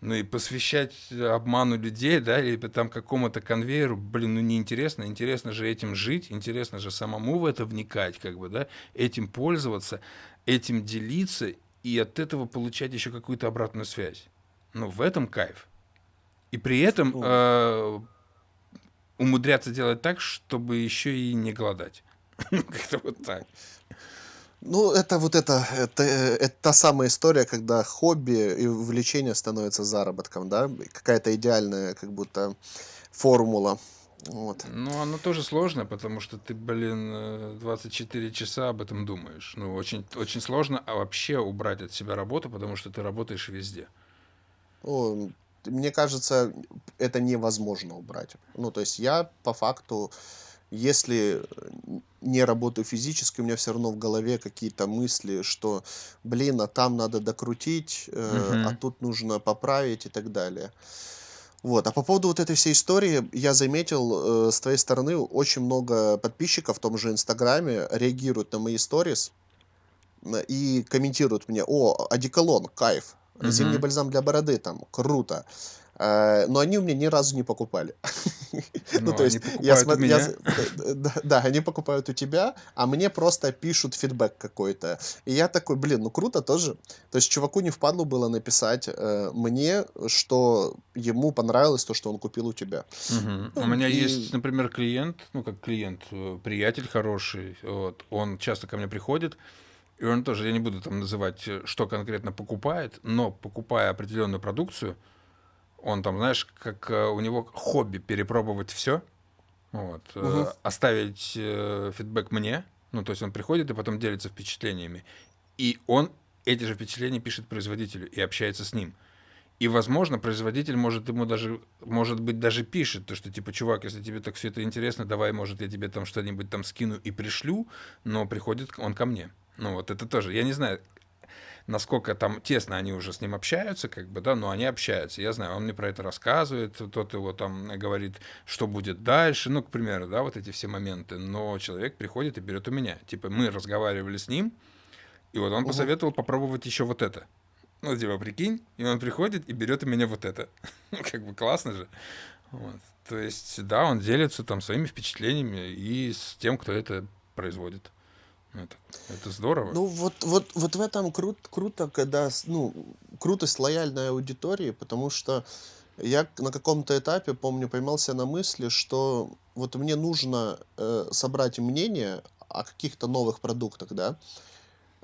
Ну и посвящать обману людей, да, или там какому-то конвейеру, блин, ну неинтересно. Интересно же этим жить, интересно же самому в это вникать, как бы, да, этим пользоваться, этим делиться и от этого получать еще какую-то обратную связь. Ну, в этом кайф. И при этом э, умудряться делать так, чтобы еще и не голодать. *laughs* Ну, Как-то вот так. Ну, это вот это, это, э, это та самая история, когда хобби и увлечение становятся заработком, да? Какая-то идеальная, как будто, формула. Вот. Ну, оно тоже сложно, потому что ты, блин, э, 24 часа об этом думаешь. Ну, очень, очень сложно а вообще убрать от себя работу, потому что ты работаешь везде. О, мне кажется, это невозможно убрать. Ну, то есть я по факту, если э, не работаю физически, у меня все равно в голове какие-то мысли, что, блин, а там надо докрутить, э, а тут нужно поправить и так далее. Вот. А по поводу вот этой всей истории, я заметил, э, с твоей стороны очень много подписчиков в том же Инстаграме реагируют на мои сторис и комментируют мне, о, одеколон, кайф, зимний Мгм. бальзам для бороды, там, круто. Э, Но они у меня ни разу не покупали. *laughs* Ну, Ну, то есть, я смотрю, да, они покупают у тебя, а мне просто пишут фидбэк какой-то. И я такой, блин, ну круто тоже. То есть, чуваку не впадло было написать э, мне, что ему понравилось то, что он купил у тебя. Мгм. У Ну, меня есть, например, клиент, ну, как клиент, э, приятель хороший, вот, он часто ко мне приходит, и он тоже, я не буду там называть, э, что конкретно покупает, но покупая определенную продукцию, он там, знаешь, как э, у него хобби перепробовать все, вот, э, оставить э, фидбэк мне, ну, то есть он приходит и потом делится впечатлениями, и он эти же впечатления пишет производителю и общается с ним. И, возможно, производитель может ему даже, может быть, даже пишет, то, что, типа, чувак, если тебе так все это интересно, давай, может, я тебе там что-нибудь там скину и пришлю, но приходит он ко мне. Ну, вот это тоже. Я не знаю, насколько там тесно они уже с ним общаются, как бы, да, но они общаются. Я знаю, он мне про это рассказывает, тот его там говорит, что будет дальше, ну, к примеру, да, вот эти все моменты. Но человек приходит и берет у меня. Типа, мы разговаривали с ним, и вот он Мгм. посоветовал попробовать еще вот это. Ну, типа, прикинь, и он приходит и берет у меня вот это. *laughs* Ну, как бы классно же. Вот. То есть, да, он делится там своими впечатлениями и с тем, кто это производит. Это, это здорово. Ну, вот, вот, вот в этом крут, круто, когда, ну, крутость лояльной аудитории, потому что я на каком-то этапе, помню, поймался на мысли, что вот мне нужно э, собрать мнение о каких-то новых продуктах, да,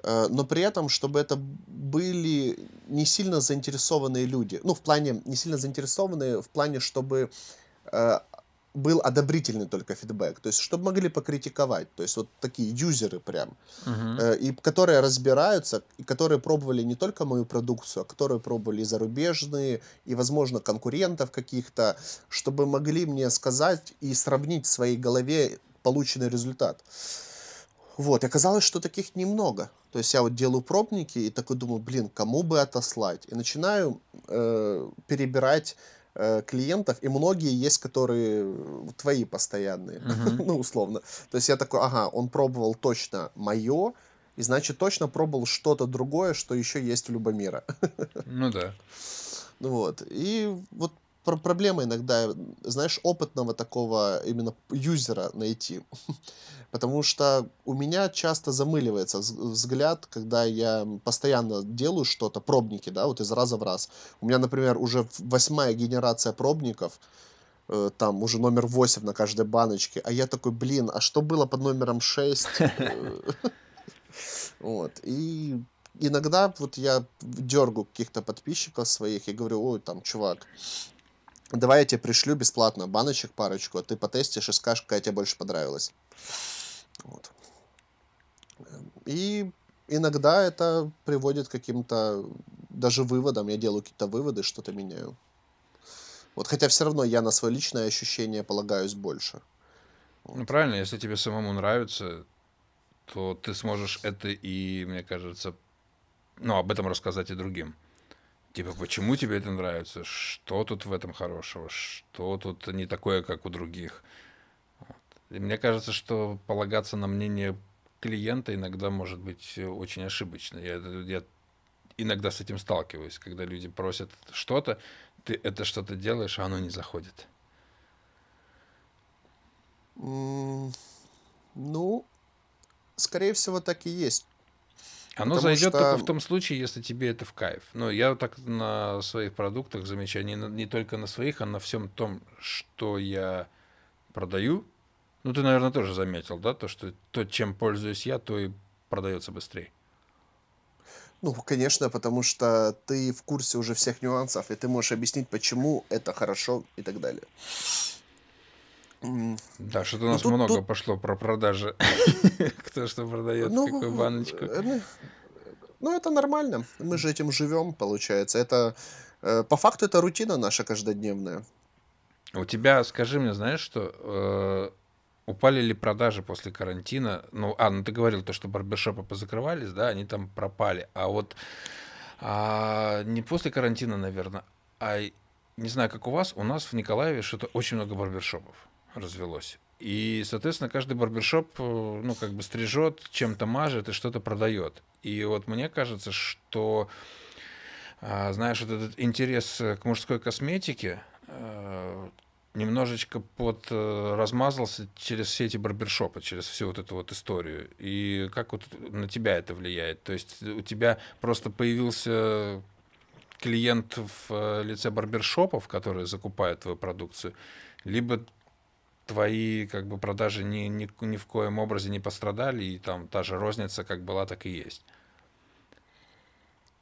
э, но при этом, чтобы это были не сильно заинтересованные люди. Ну, в плане, не сильно заинтересованные, в плане, чтобы э, был одобрительный только фидбэк, то есть чтобы могли покритиковать, то есть вот такие юзеры прям, Мгм. э, и которые разбираются, и которые пробовали не только мою продукцию, а которые пробовали и зарубежные, и, возможно, конкурентов каких-то, чтобы могли мне сказать и сравнить в своей голове полученный результат. Вот, и оказалось, что таких немного. То есть я вот делаю пробники и такой думаю, блин, кому бы отослать? И начинаю э, перебирать э, клиентов, и многие есть, которые э, твои постоянные, *laughs* ну, условно. То есть я такой, ага, он пробовал точно мое, и значит точно пробовал что-то другое, что еще есть у Любомира. Ну да. *laughs* Вот. И вот пр- проблема иногда, знаешь, опытного такого именно юзера найти. *laughs* Потому что у меня часто замыливается вз- взгляд, когда я постоянно делаю что-то, пробники, да, вот из раза в раз. У меня, например, уже восьмая генерация пробников, э, там уже номер 8 на каждой баночке, а я такой, блин, а что было под номером 6? *laughs* *laughs* Вот. И иногда вот я дергаю каких-то подписчиков своих и говорю, ой, там, чувак, давай я тебе пришлю бесплатно баночек парочку, а ты потестишь и скажешь, какая тебе больше понравилась. Вот. И иногда это приводит к каким-то даже выводам. Я делаю какие-то выводы, что-то меняю. Вот, хотя все равно я на свое личное ощущение полагаюсь больше. Ну правильно, если тебе самому нравится, то ты сможешь это и, мне кажется, ну, об этом рассказать и другим. Типа, почему тебе это нравится? Что тут в этом хорошего? Что тут не такое, как у других? Вот. И мне кажется, что полагаться на мнение клиента иногда может быть э, очень ошибочно. Я, это- я иногда с этим сталкиваюсь, когда люди просят что-то, ты это что-то делаешь, а оно не заходит. М, Ну, скорее всего, так и есть. Оно Потому зайдет только что, в том случае, если тебе это в кайф. Но я вот так на своих продуктах замечаю, не, не только на своих, а на всем том, что я продаю. Ну, ты, наверное, тоже заметил, да, то, что то, чем пользуюсь я, то и продается быстрее. ну, конечно, потому что ты в курсе уже всех нюансов, и ты можешь объяснить, почему это хорошо и так далее. Да, что-то у Ну, нас тут, много тут, пошло про продажи. *laughs* Кто что продает, какую ну, баночку. э, ну, ну, это нормально. Мы же этим живем, получается. Это, э, по факту, это рутина наша каждодневная. У тебя, скажи мне, знаешь, что э, упали ли продажи после карантина? Ну, а, ну ты говорил то, что барбершопы позакрывались, да, они там пропали. А вот а, не после карантина, наверное, а не знаю, как у вас, у нас в Николаеве что-то очень много барбершопов развелось. И, соответственно, каждый барбершоп, э, ну, как бы стрижет, чем-то мажет и что-то продает. И вот мне кажется, что а, знаешь, вот этот интерес э, к мужской косметике э, немножечко под размазался через все эти барбершопы, через всю вот эту вот историю. И как вот на тебя это влияет? То есть у тебя просто появился клиент в лице барбершопов, которые закупают твою продукцию, либо твои как бы продажи ни, ни, ни в коем образе не пострадали, и там та же розница как была, так и есть.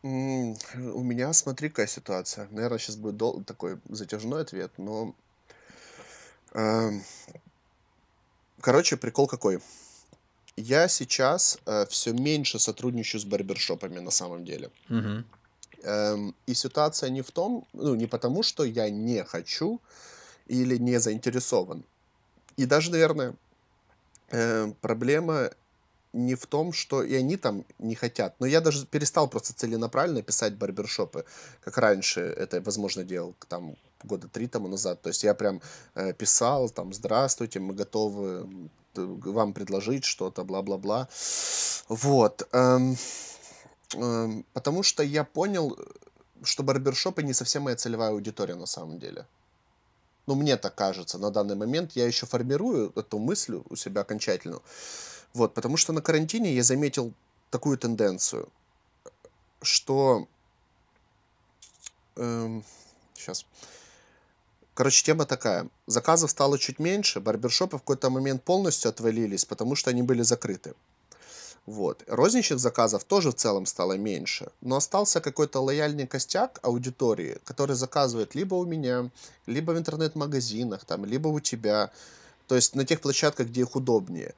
М, У меня, смотри, какая ситуация. Наверное, сейчас будет дол- такой затяжной ответ, но... эм, Короче, прикол какой. Я сейчас все меньше сотрудничаю с барбершопами на самом деле. Мгм. Эм, И ситуация не в том, ну, не потому, что я не хочу или не заинтересован. И даже, наверное, э, проблема не в том, что и они там не хотят. Но я даже перестал просто целенаправленно писать барбершопы, как раньше это, возможно, делал там года три тому назад. То есть я прям э, писал там «Здравствуйте, мы готовы вам предложить что-то, бла-бла-бла». Вот. эм, эм, потому что я понял, э, что барбершопы не совсем моя целевая аудитория на самом деле. Ну, мне так кажется, на данный момент я еще формирую эту мысль у себя окончательно. Вот, потому что на карантине я заметил такую тенденцию, что... сейчас. Короче, тема такая. Заказов стало чуть меньше, барбершопы в какой-то момент полностью отвалились, потому что они были закрыты. Вот. Розничных заказов тоже в целом стало меньше, но остался какой-то лояльный костяк аудитории, который заказывает либо у меня, либо в интернет-магазинах, там, либо у тебя, то есть на тех площадках, где их удобнее.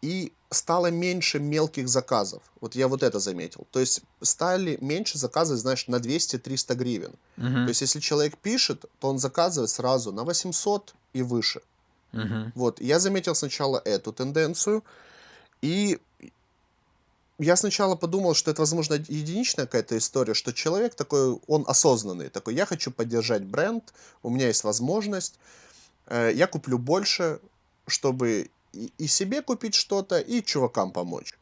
И стало меньше мелких заказов. Вот я вот это заметил. То есть стали меньше заказы, знаешь, на 200-300 гривен. То Мгм. есть если человек пишет, то он заказывает сразу на 800 и выше. Мгм. Вот, я заметил сначала эту тенденцию, и я сначала подумал, что это, возможно, единичная какая-то история, что человек такой, он осознанный, такой, я хочу поддержать бренд, у меня есть возможность, э, я куплю больше, чтобы и, и себе купить что-то, и чувакам помочь.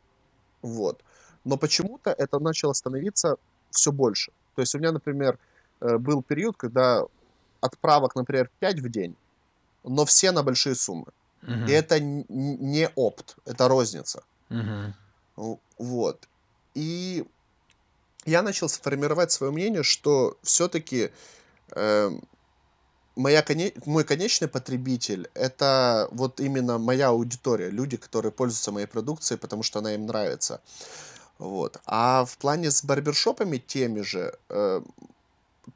Вот. Но почему-то это начало становиться все больше. То есть у меня, например, э, был период, когда отправок, например, 5 в день, но все на большие суммы. И Мгм. это не опт, это розница. Мгм. В- Вот. И я начал сформировать свое мнение, что все-таки моя коне- мой конечный потребитель это вот именно моя аудитория, люди, которые пользуются моей продукцией, потому что она им нравится. Вот. А в плане с барбершопами теми же, э,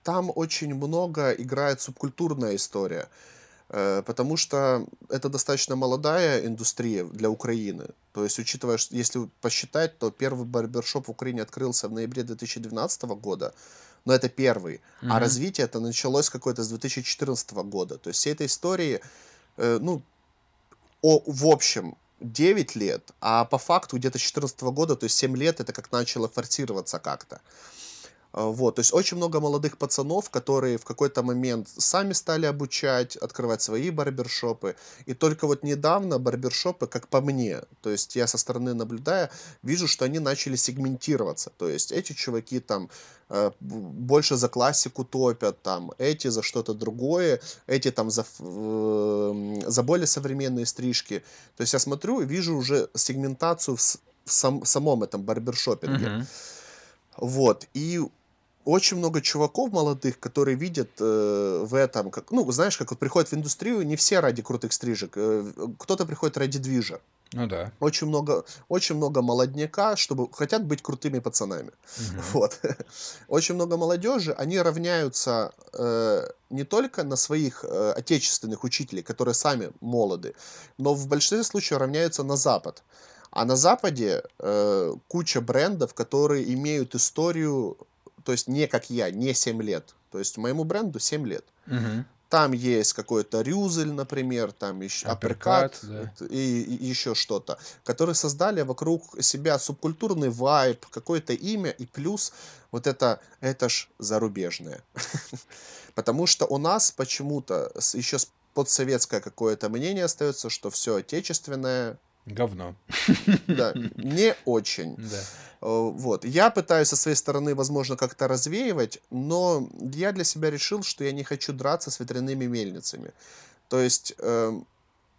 там очень много играет субкультурная история. Э, потому что это достаточно молодая индустрия для Украины. То есть, учитывая, что если посчитать, то первый барбершоп в Украине открылся в ноябре 2012 года, но это первый. А Мгм. развитие это началось какое-то с 2014 года. То есть всей этой истории, э, ну, о, в общем, 9 лет, а по факту где-то с 2014 года, то есть 7 лет, это как начало форсироваться как-то. А, вот, то есть очень много молодых пацанов, которые в какой-то момент сами стали обучать, открывать свои барбершопы. И только вот недавно барбершопы, как по мне, то есть я со стороны наблюдая, вижу, что они начали сегментироваться. То есть эти чуваки там э, больше за классику топят, там, эти за что-то другое, эти там за, эм, за более современные стрижки. То есть я смотрю и вижу уже сегментацию в, в сам- самом этом барбершопинге. Мгм. Вот. И очень много чуваков молодых, которые видят э, в этом, как, ну, знаешь, как вот приходят в индустрию, не все ради крутых стрижек, э, кто-то приходит ради движа. Ну да. Очень много, очень много молодняка, чтобы хотят быть крутыми пацанами. Мгм. *laughs* Вот. Очень много молодежи, они равняются э, не только на своих э, отечественных учителей, которые сами молоды, но в большинстве случаев равняются на Запад. А на Западе э, куча брендов, которые имеют историю, то есть не как я, не 7 лет. То есть моему бренду 7 лет. Мгм. Там есть какой-то Рюзель, например, там еще Апперкат, да. и, и еще что-то, которые создали вокруг себя субкультурный вайб, какое-то имя и плюс вот это, это ж зарубежное. *laughs* Потому что у нас почему-то еще подсоветское какое-то мнение остается, что все отечественное, Говно. *laughs* да, не очень. Да. Э, Вот. Я пытаюсь со своей стороны, возможно, как-то развеивать, но я для себя решил, что я не хочу драться с ветряными мельницами. То есть, эм,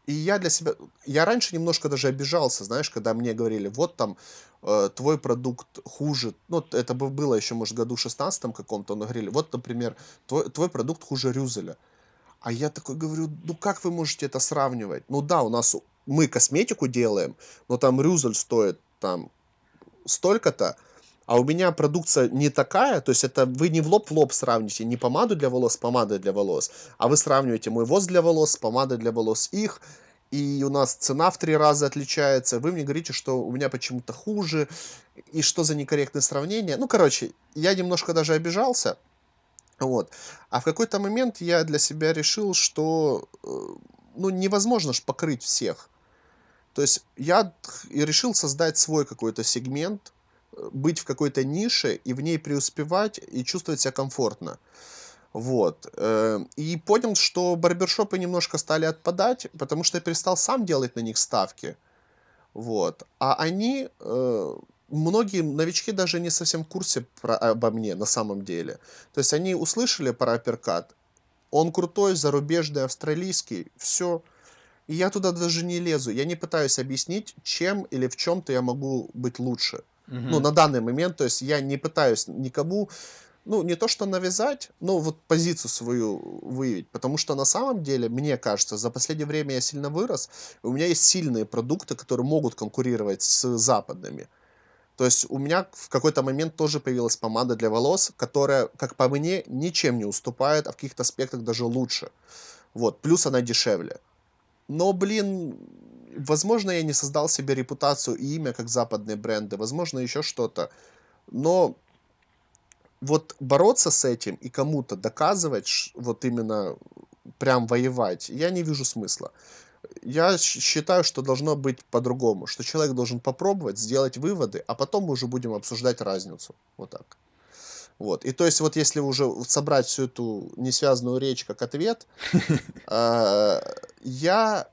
и я для себя... Я раньше немножко даже обижался, знаешь, когда мне говорили, вот там э, твой продукт хуже. Ну, это бы было еще, может, году шестнадцатом каком-то, но говорили, вот, например, твой, твой продукт хуже Рюзеля. А я такой говорю, ну как вы можете это сравнивать? Ну да, у нас мы косметику делаем, но там Рюзель стоит там столько-то, а у меня продукция не такая, то есть это вы не в лоб в лоб сравните, не помаду для волос с помадой для волос, а вы сравниваете мой воз для волос с помадой для волос их, и у нас цена в три раза отличается, вы мне говорите, что у меня почему-то хуже, и что за некорректное сравнение. Ну, короче, я немножко даже обижался, вот. А в какой-то момент я для себя решил, что э, ну, невозможно ж покрыть всех. То есть я решил создать свой какой-то сегмент, быть в какой-то нише и в ней преуспевать и чувствовать себя комфортно. Вот. э, И понял, что барбершопы немножко стали отпадать, потому что я перестал сам делать на них ставки. Вот. А они, э, многие новички даже не совсем в курсе про, обо мне на самом деле. То есть они услышали про апперкат, он крутой, зарубежный, австралийский, все. И я туда даже не лезу. Я не пытаюсь объяснить, чем или в чем-то я могу быть лучше. Ну, Мгм. на данный момент, то есть я не пытаюсь никому ну, не то что навязать, но вот позицию свою выявить. Потому что на самом деле, мне кажется, за последнее время я сильно вырос. У меня есть сильные продукты, которые могут конкурировать с западными. То есть у меня в какой-то момент тоже появилась помада для волос, которая, как по мне, ничем не уступает, а в каких-то аспектах даже лучше. Вот, плюс она дешевле. Но, блин, возможно, я не создал себе репутацию и имя, как западные бренды, возможно, еще что-то. Но вот бороться с этим и кому-то доказывать, вот именно прям воевать, я не вижу смысла. Я считаю, что должно быть по-другому, что человек должен попробовать, сделать выводы, а потом мы уже будем обсуждать разницу. Вот так. Вот. И то есть вот если уже собрать всю эту несвязанную речь как ответ, *laughs* а, я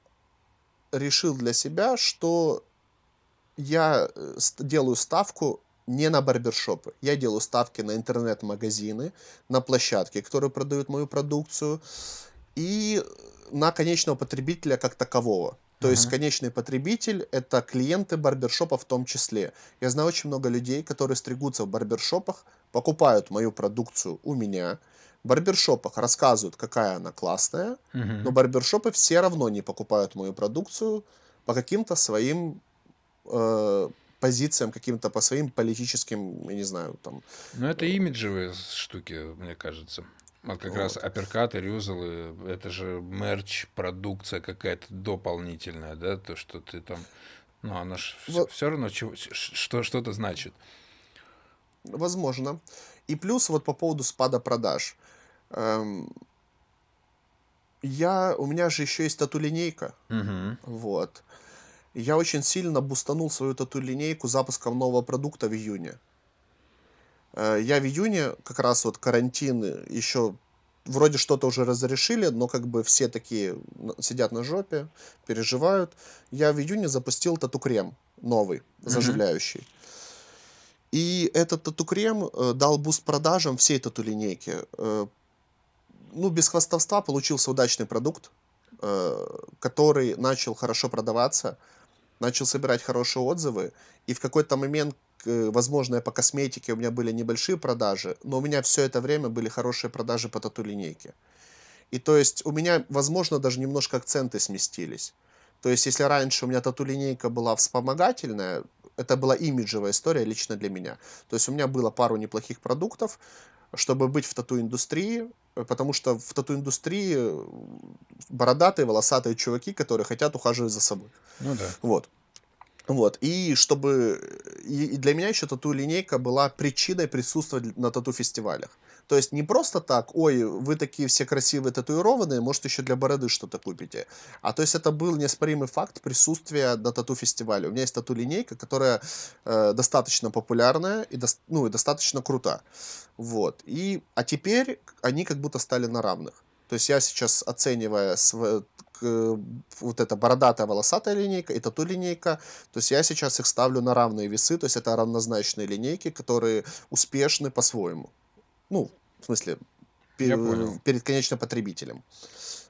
решил для себя, что я э, делаю ставку не на барбершопы. Я делаю ставки на интернет-магазины, на площадки, которые продают мою продукцию, и на конечного потребителя как такового. То uh-huh. есть конечный потребитель – это клиенты барбершопа в том числе. Я знаю очень много людей, которые стригутся в барбершопах, покупают мою продукцию у меня, в барбершопах рассказывают, какая она классная, uh-huh. но барбершопы все равно не покупают мою продукцию по каким-то своим э, позициям, каким-то по своим политическим, я не знаю, там. Ну, это имиджевые штуки, мне кажется. Вот как вот. раз апперкаты, рюзелы, это же мерч, продукция какая-то дополнительная, да, то, что ты там, ну, она же вот. все равно что-то значит. Возможно. И плюс вот по поводу спада продаж. Эм, я, у меня же еще есть тату-линейка. Угу. Вот. Я очень сильно бустанул свою тату-линейку запуском нового продукта в июне. Э, я в июне, как раз вот карантин, еще вроде что-то уже разрешили, но как бы все такие сидят на жопе, переживают. Я в июне запустил тату-крем новый, заживляющий. И этот тату-крем э, дал boost продажам всей тату-линейки. Э, ну, без хвастовства получился удачный продукт, который начал хорошо продаваться начал собирать хорошие отзывы, и в какой-то момент, возможно, по косметике у меня были небольшие продажи, но у меня все это время были хорошие продажи по тату-линейке. И то есть у меня, возможно, даже немножко акценты сместились. То есть если раньше у меня тату-линейка была вспомогательная, это была имиджевая история лично для меня. То есть у меня было пару неплохих продуктов, чтобы быть в тату-индустрии, потому что в тату-индустрии бородатые, волосатые чуваки, которые хотят ухаживать за собой. Ну да. Вот. Вот, и чтобы... И для меня еще тату-линейка была причиной присутствовать на тату-фестивалях. То есть не просто так, ой, вы такие все красивые татуированные, может еще для бороды что-то купите. А то есть это был неоспоримый факт присутствия на тату-фестивале. У меня есть тату-линейка, которая э, достаточно популярная и, до, ну, и достаточно крута. Вот. И, а теперь они как будто стали на равных. То есть я сейчас, оценивая св... вот эта бородатая волосатая линейка и тату-линейка, то есть я сейчас их ставлю на равные весы, то есть это равнозначные линейки, которые успешны по-своему. Ну, в смысле, пер, перед конечным потребителем.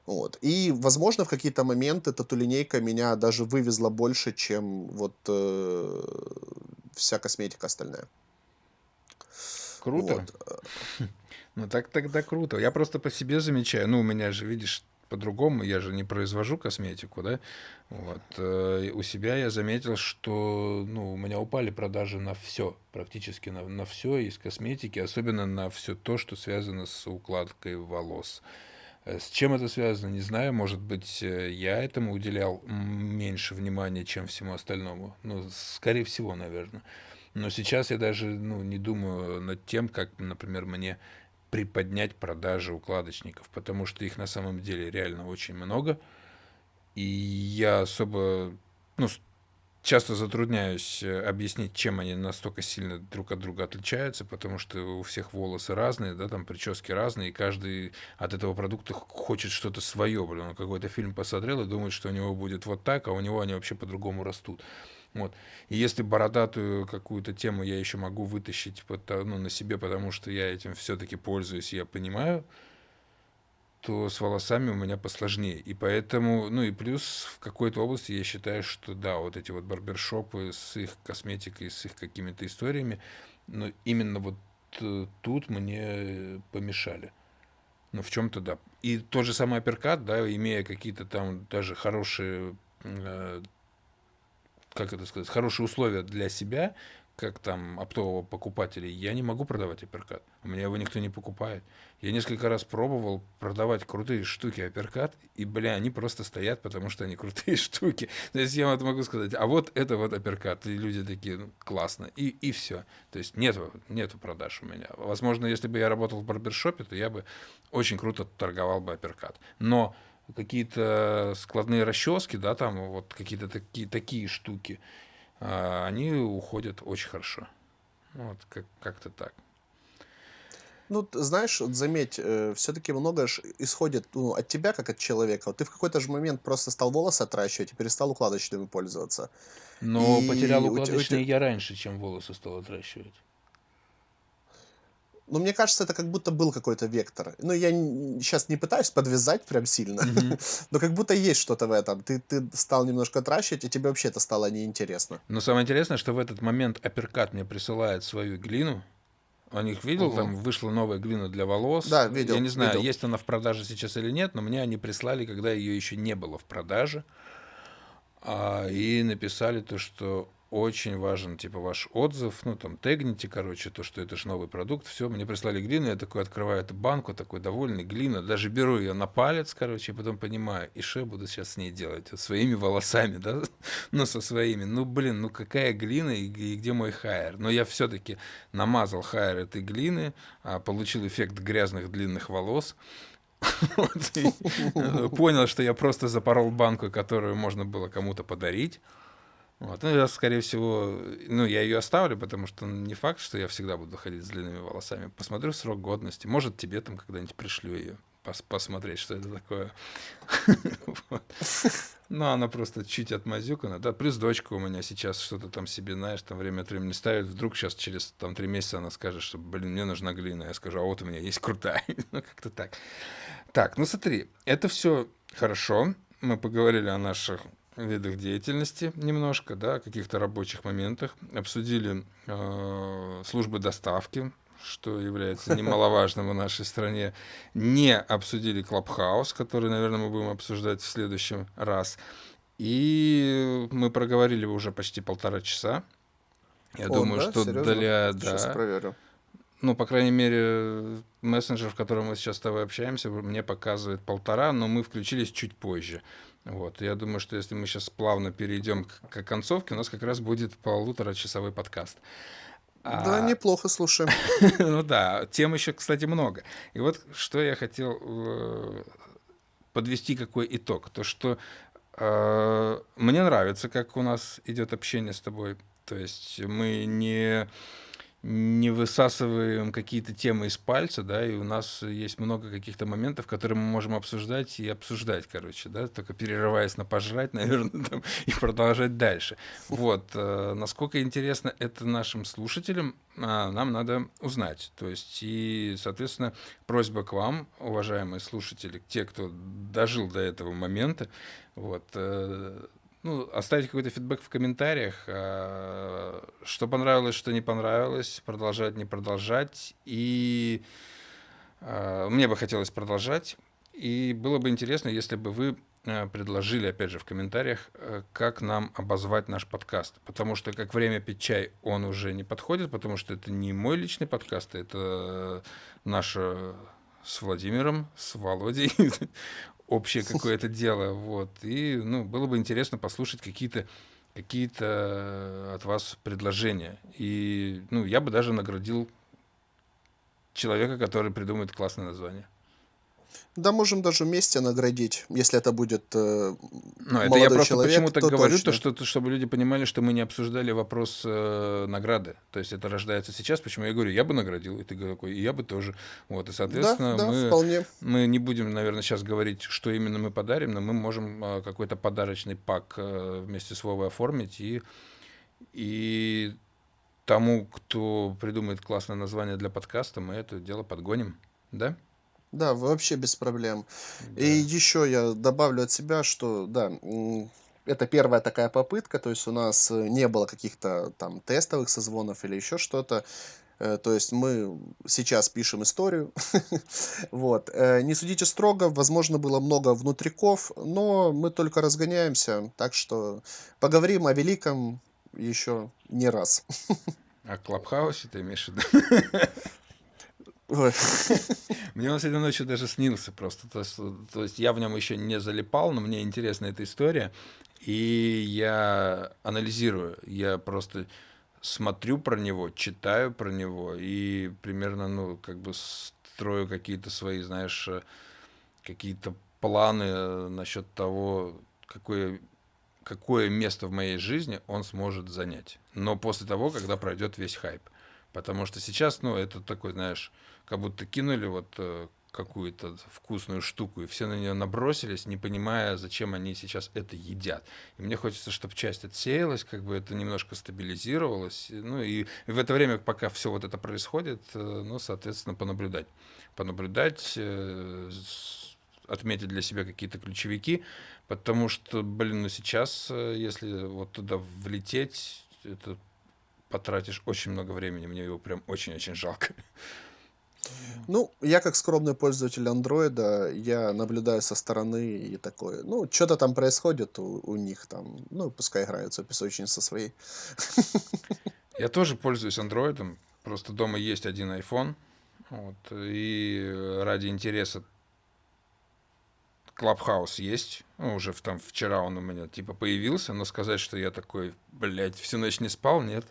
Вот. И, возможно, в какие-то моменты тату-линейка меня даже вывезла больше, чем вот э, вся косметика остальная. Круто. Вот. *laughs* Ну так тогда круто. Я просто по себе замечаю. Ну, у меня же, видишь, по-другому, я же не произвожу косметику, да, вот, э, у себя я заметил, что, ну, у меня упали продажи на все, практически на, на все из косметики, особенно на все то, что связано с укладкой волос. Э, с чем это связано, не знаю. Может быть, э, я этому уделял меньше внимания, чем всему остальному. Ну, скорее всего, наверное. Но сейчас я даже ну, не думаю над тем, как, например, мне приподнять продажи укладочников, потому что их на самом деле реально очень много. И я особо, ну, часто затрудняюсь э, объяснить, чем они настолько сильно друг от друга отличаются, потому что у всех волосы разные, да, там прически разные, и каждый от этого продукта хочет что-то свое. Блин, он какой-то фильм посмотрел и думает, что у него будет вот так, а у него они вообще по-другому растут. Вот. И если бородатую какую-то тему я еще могу вытащить ну, на себе, потому что я этим все-таки пользуюсь, я понимаю, то с волосами у меня посложнее. И поэтому, ну и плюс в какой-то области я считаю, что да, вот эти вот барбершопы с их косметикой, с их какими-то историями, но именно вот э, тут мне помешали. Ну, в чем-то да. И тот же самый апперкат, да, имея какие-то там даже хорошие, э, как это сказать, хорошие условия для себя, как там оптового покупателя, я не могу продавать апперкат. У меня его никто не покупает. Я несколько раз пробовал продавать крутые штуки апперкат, и, бля, они просто стоят, потому что они крутые *laughs* штуки. То есть я вот могу сказать, а вот это вот апперкат. И люди такие, ну, классно. И, и все. То есть нету, нету продаж у меня. Возможно, если бы я работал в барбершопе, то я бы очень круто торговал бы апперкат. Но какие-то складные расчески, да, там вот какие-то такие, такие штуки, а, они уходят очень хорошо. Вот как- как-то так. Ну, знаешь, вот заметь, э, все-таки много ж исходит ну, от тебя, как от человека. Вот ты в какой-то же момент просто стал волосы отращивать и перестал укладочными пользоваться. Но потерял И у те- у те- укладочные я раньше, чем волосы стал отращивать. Ну, мне кажется, это как будто был какой-то вектор. Ну, я сейчас не пытаюсь подвязать прям сильно, Мгм. *laughs* но как будто есть что-то в этом. Ты, ты стал немножко отращивать, и тебе вообще это стало неинтересно. Но самое интересное, что в этот момент апперкат мне присылает свою глину. У них видел, Мгм. там вышла новая глина для волос. Да, Я видел, не знаю, видел. есть она в продаже сейчас или нет, но мне они прислали, когда ее еще не было в продаже. А, и написали то, что очень важен, типа, ваш отзыв, ну, там, тегните, короче, то, что это же новый продукт, все, мне прислали глину, я такой открываю эту банку, такой довольный, глина, даже беру ее на палец, короче, и потом понимаю, и что буду сейчас с ней делать, вот своими волосами, да, *laughs* ну, со своими, ну, блин, ну, какая глина и, и где мой хайер, но я все-таки намазал хайер этой глины, а, получил эффект грязных длинных волос, *laughs* э, понял, что я просто запорол банку, которую можно было кому-то подарить. Вот. Ну, я, скорее всего, ну, я ее оставлю, потому что не факт, что я всегда буду ходить с длинными волосами. Посмотрю срок годности. Может, тебе там когда-нибудь пришлю ее посмотреть, что это такое. *laughs* Ну, она просто чуть отмазюкана. Да, плюс дочка у меня сейчас что-то там себе, знаешь, там время от времени ставит. Вдруг сейчас через там три месяца она скажет, что, блин, мне нужна глина. Я скажу, а вот у меня есть крутая. *laughs* ну, как-то так. Так, ну смотри, это все хорошо. Мы поговорили о наших видах деятельности немножко, да, о каких-то рабочих моментах. Обсудили э, службы доставки, что является *laughs* немаловажным в нашей стране. Не обсудили Клабхаус, который, наверное, мы будем обсуждать в следующем раз. И мы проговорили уже почти полтора часа. Я О, думаю, да? что Серьезно? для... Сейчас Да, проверю. ну, по крайней мере, мессенджер, в котором мы сейчас с тобой общаемся, мне показывает полтора, но мы включились чуть позже. Вот. Я думаю, что если мы сейчас плавно перейдем к, к концовке, у нас как раз будет полуторачасовой подкаст. Да, А, неплохо, слушай. *laughs* ну да, тем еще, кстати, много. И вот что я хотел э, подвести какой итог. То, что э, мне нравится, как у нас идет общение с тобой. То есть мы не не высасываем какие-то темы из пальца, да, и у нас есть много каких-то моментов, которые мы можем обсуждать и обсуждать, короче, да, только перерываясь на пожрать, *laughs* наверное, там, и продолжать дальше. Вот, э, насколько интересно это нашим слушателям, а, нам надо узнать. То есть, и, соответственно, просьба к вам, уважаемые слушатели, те, кто дожил до этого момента, вот, э, ну, оставить какой-то фидбэк в комментариях, а, что понравилось, что не понравилось, продолжать, не продолжать. И а, мне бы хотелось продолжать. И было бы интересно, если бы вы а, предложили, опять же, в комментариях, э, как нам обозвать наш подкаст. Потому что как время пить чай он уже не подходит, потому что это не мой личный подкаст, это наше с Владимиром, с Володей *laughs* общее какое-то дело, вот. И, ну, было бы интересно послушать какие-то какие-то от вас предложения. И, ну, я бы даже наградил человека, который придумает классное название. Да, можем даже вместе наградить, если это будет э, Ну, это я просто человек, почему так то говорю, то, что, чтобы люди понимали, что мы не обсуждали вопрос э, награды. То есть это рождается сейчас, почему я говорю, я бы наградил, и ты такой, и я бы тоже. Вот, и, Да, соответственно, да, мы вполне. Мы не будем, наверное, сейчас говорить, что именно мы подарим, но мы можем а, какой-то подарочный пак а, вместе с Вовой оформить и, и тому, кто придумает классное название для подкаста, мы это дело подгоним. Да? Да, вообще без проблем. И Да. еще я добавлю от себя, что да, это первая такая попытка, то есть у нас э, не было каких-то там тестовых созвонов или еще что-то. Э, то есть мы сейчас пишем историю. *laughs* Вот. Э, не судите строго, возможно, было много внутриков, но мы только разгоняемся, так что поговорим о великом еще не раз. *laughs* О Клабхаусе ты имеешь в виду? *laughs* *laughs* Мне он сегодня ночью даже снился просто. То то есть я в нем еще не залипал, но мне интересна эта история. И я анализирую. Я просто смотрю про него, читаю про него и примерно, ну, как бы строю какие-то свои, знаешь, э, какие-то планы э, насчет того, какое, какое место в моей жизни он сможет занять. Но после того, когда пройдет весь хайп. Потому что сейчас, ну, это такой, знаешь, как будто кинули вот э, какую-то вкусную штуку, и все на нее набросились, не понимая, зачем они сейчас это едят. И мне хочется, чтобы часть отсеялась, как бы это немножко стабилизировалось. Ну и в это время, пока все вот это происходит, э, ну, соответственно, понаблюдать. Понаблюдать, э, отметить для себя какие-то ключевики, потому что, блин, ну сейчас, если вот туда влететь, это потратишь очень много времени, мне его прям очень-очень жалко. Ну, я как скромный пользователь андроида, я наблюдаю со стороны и такой, ну, что-то там происходит у, у них там, ну, пускай играются песочница своей. Я тоже пользуюсь андроидом, просто дома есть один iPhone, вот, и ради интереса Clubhouse есть, ну, уже в, там вчера он у меня типа появился, но сказать, что я такой, блядь, всю ночь не спал, нет.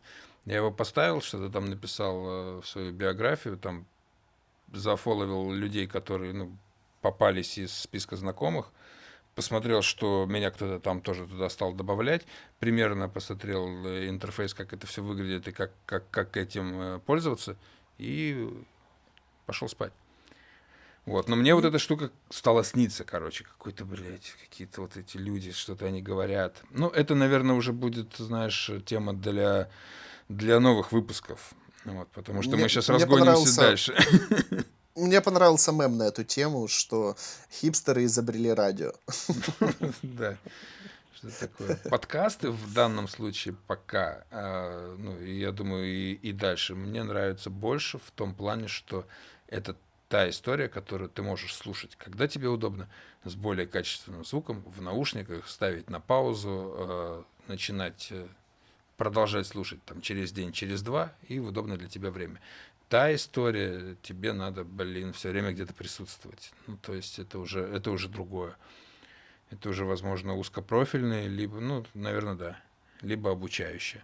Я его поставил, что-то там написал э, в свою биографию, там зафоловил людей, которые ну, попались из списка знакомых, посмотрел, что меня кто-то там тоже туда стал добавлять, примерно посмотрел э, интерфейс, как это все выглядит и как, как, как этим э, пользоваться, и пошел спать. Вот, но мне вот эта штука стала сниться, короче, какой-то, блядь, какие-то вот эти люди, что-то они говорят. Ну, это, наверное, уже будет, знаешь, тема для, для новых выпусков. Вот, потому что Мне, мы сейчас разгонимся дальше. *laughs* мне понравился мем на эту тему, что хипстеры изобрели радио. *laughs* Да. Что такое? Подкасты в данном случае пока, а, ну, я думаю, и, и дальше, мне нравится больше в том плане, что это та история, которую ты можешь слушать, когда тебе удобно, с более качественным звуком, в наушниках, ставить на паузу, э, начинать э, продолжать слушать там через день, через два и в удобное для тебя время. Та история, тебе надо, блин, все время где-то присутствовать. Ну, то есть это уже, это уже другое. Это уже, возможно, узкопрофильное, либо, ну, наверное, да, либо обучающее.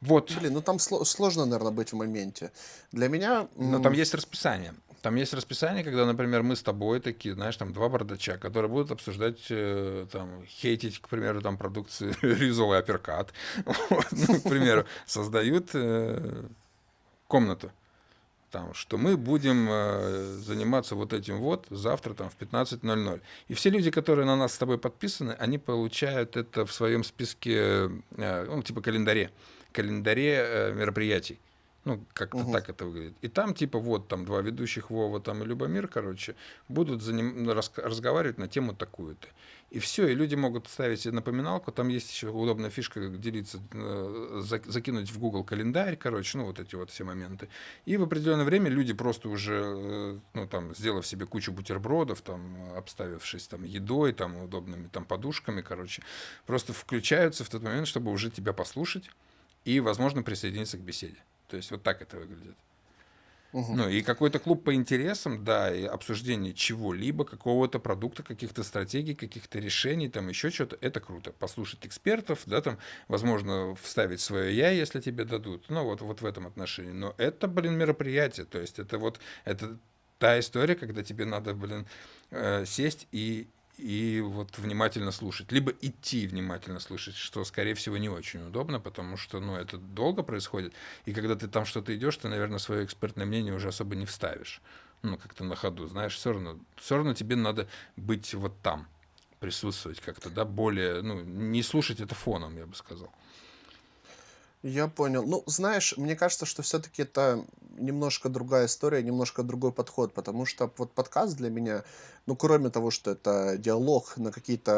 Вот. Блин, ну там сло- сложно, наверное, быть в моменте. Для меня... Но там есть расписание. Там есть расписание, когда, например, мы с тобой такие, знаешь, там два бардача, которые будут обсуждать, э, там, хейтить, к примеру, там, продукцию *laughs* Ризовый апперкат, *laughs* вот, ну, к примеру, создают э, комнату, там, что мы будем э, заниматься вот этим вот завтра там в 15.00. И все люди, которые на нас с тобой подписаны, они получают это в своем списке, э, ну, типа календаре, календаре э, мероприятий. Ну, как-то Мгм. так это выглядит. И там, типа, вот там два ведущих, Вова там и Любомир, короче, будут за ним, ну, рас- разговаривать на тему такую-то. И все, и люди могут ставить напоминалку, там есть еще удобная фишка, делиться, э, зак- закинуть в Google календарь, короче, ну, вот эти вот все моменты. И в определенное время люди просто уже, э, ну, там, сделав себе кучу бутербродов, там, обставившись там едой, там, удобными там подушками, короче, просто включаются в тот момент, чтобы уже тебя послушать и, возможно, присоединиться к беседе. То есть вот так это выглядит. Мгм. Ну и какой-то клуб по интересам, да, и обсуждение чего-либо, какого-то продукта, каких-то стратегий, каких-то решений, там еще что-то, это круто. Послушать экспертов, да, там, возможно, вставить свое я, если тебе дадут. Ну вот, вот в этом отношении. Но это, блин, мероприятие. То есть это вот, это та история, когда тебе надо, блин, э, сесть и и вот внимательно слушать, либо идти внимательно слушать, что, скорее всего, не очень удобно, потому что, ну, это долго происходит, и когда ты там что-то идешь, ты, наверное, свое экспертное мнение уже особо не вставишь, ну, как-то на ходу, знаешь, все равно, все равно тебе надо быть вот там, присутствовать как-то, да, более, ну, не слушать это фоном, я бы сказал. Я понял. Ну, знаешь, мне кажется, что все-таки это немножко другая история, немножко другой подход, потому что вот подкаст для меня, ну, кроме того, что это диалог на какие-то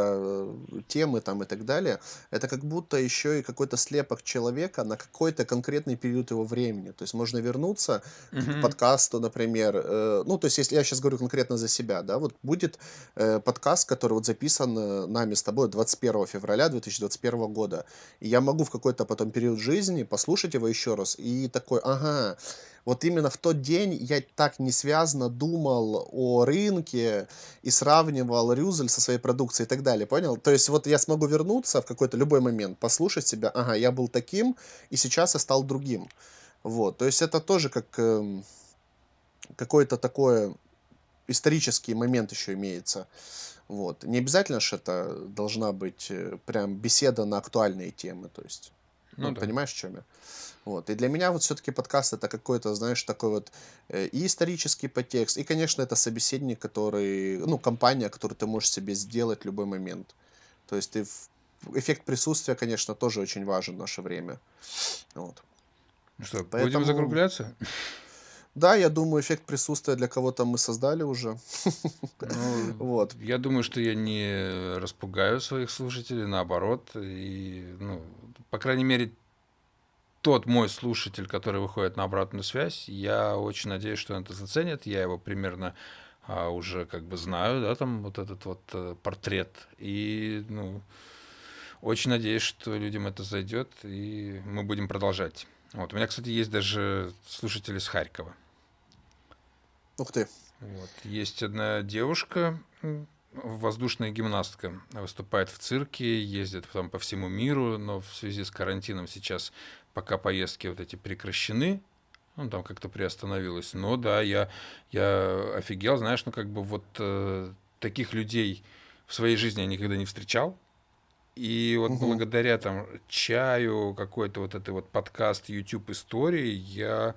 э, темы там и так далее, это как будто еще и какой-то слепок человека на какой-то конкретный период его времени. То есть можно вернуться к Мгм. подкасту, например, э, ну, то есть если я сейчас говорю конкретно за себя, да, вот будет э, подкаст, который вот записан э, нами с тобой 21 февраля 2021 года, и я могу в какой-то потом период жизни послушать его еще раз и такой, ага, вот именно в тот день я так не связано думал о рынке и сравнивал Рюзель со своей продукцией и так далее, понял? То есть вот я смогу вернуться в какой-то любой момент, послушать себя, ага, я был таким, и сейчас я стал другим. Вот, то есть это тоже как эм, какой-то такой исторический момент еще имеется. Вот. Не обязательно же это должна быть э, прям беседа на актуальные темы, то есть, Ну ну, да. понимаешь, в чем я? Вот. И для меня вот все-таки подкаст это какой-то, знаешь, такой вот э, и исторический подтекст, и, конечно, это собеседник, который, ну, компания, которую ты можешь себе сделать в любой момент. То есть ты эффект присутствия, конечно, тоже очень важен в наше время. Вот. Ну что, будем Поэтому, закругляться? Да, я думаю, эффект присутствия для кого-то мы создали уже. *laughs* Ну, Вот. я думаю, что я не распугаю своих слушателей, наоборот. И, ну, по крайней мере, тот мой слушатель, который выходит на обратную связь, я очень надеюсь, что он это заценит. Я его примерно а, уже как бы знаю, да, там вот этот вот э, портрет. И, ну, очень надеюсь, что людям это зайдет, и мы будем продолжать. Вот. У меня, кстати, есть даже слушатели из Харькова. Ух ты. Вот. Есть одна девушка, воздушная гимнастка, выступает в цирке, ездит там по всему миру, но в связи с карантином сейчас пока поездки вот эти прекращены, ну, там как-то приостановилось. Но да, я, я офигел, знаешь, ну, как бы вот э, таких людей в своей жизни я никогда не встречал. И вот Мгм. благодаря там чаю, какой-то вот этой вот подкаст YouTube истории, я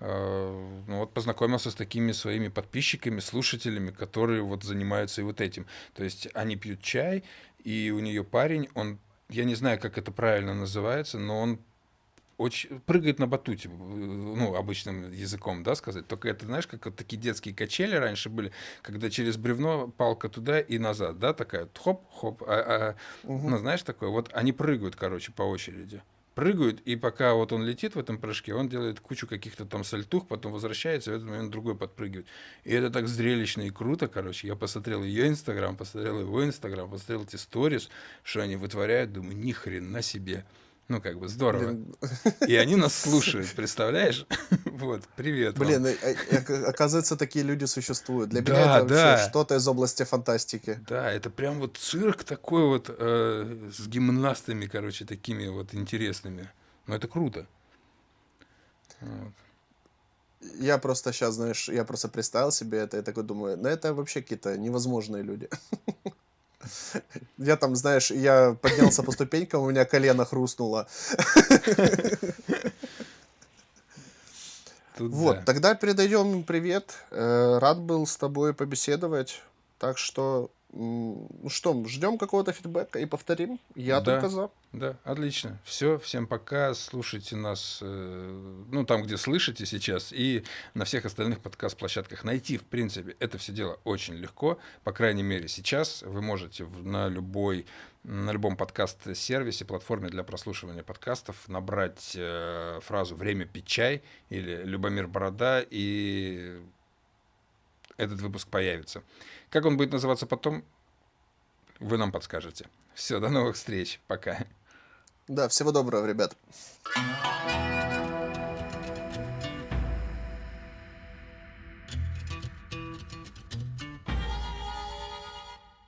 э, ну, вот познакомился с такими своими подписчиками, слушателями, которые вот занимаются и вот этим. То есть они пьют чай, и у нее парень, он, я не знаю, как это правильно называется, но он очень прыгает на батуте, ну, обычным языком, да, сказать. Только это, знаешь, как вот такие детские качели раньше были, когда через бревно палка туда и назад, да, такая хоп-хоп, а, а, Мгм. ну, знаешь, такое. Вот они прыгают, короче, по очереди. Прыгают, и пока вот он летит в этом прыжке, он делает кучу каких-то там сальтух, потом возвращается, и в этот момент другой подпрыгивает. И это так зрелищно и круто, короче. Я посмотрел ее инстаграм, посмотрел его инстаграм, посмотрел эти сторис, что они вытворяют, думаю, ни хрена себе. Ну, как бы здорово. Блин, И они нас слушают, представляешь? *laughs* Вот, привет вам. блин, э, э, ока- оказывается, такие люди существуют. Для меня Да, это вообще да, что-то из области фантастики. да, это прям вот цирк такой вот э, с гимнастами, короче, такими вот интересными. Ну, это круто. Вот. Я просто сейчас, знаешь, я просто представил себе это и такой думаю, ну это вообще какие-то невозможные люди. *laughs* Я там, знаешь, я поднялся по ступенькам, у меня колено хрустнуло. Тут Вот, да. тогда передаем привет. Э, Рад был с тобой побеседовать. Так что, что, ждем какого-то фидбэка и повторим. Я только Да, за. да, отлично. Все, всем пока. Слушайте нас, э, ну, там, где слышите сейчас, и на всех остальных подкаст-площадках. Найти, в принципе, это все дело очень легко. По крайней мере, сейчас вы можете в- на любой на любом подкаст-сервисе, платформе для прослушивания подкастов набрать э, фразу «Время пить чай» или «Любомир Борода», и этот выпуск появится. Как он будет называться потом, вы нам подскажете. Все, до новых встреч. Пока. Да, всего доброго, ребят.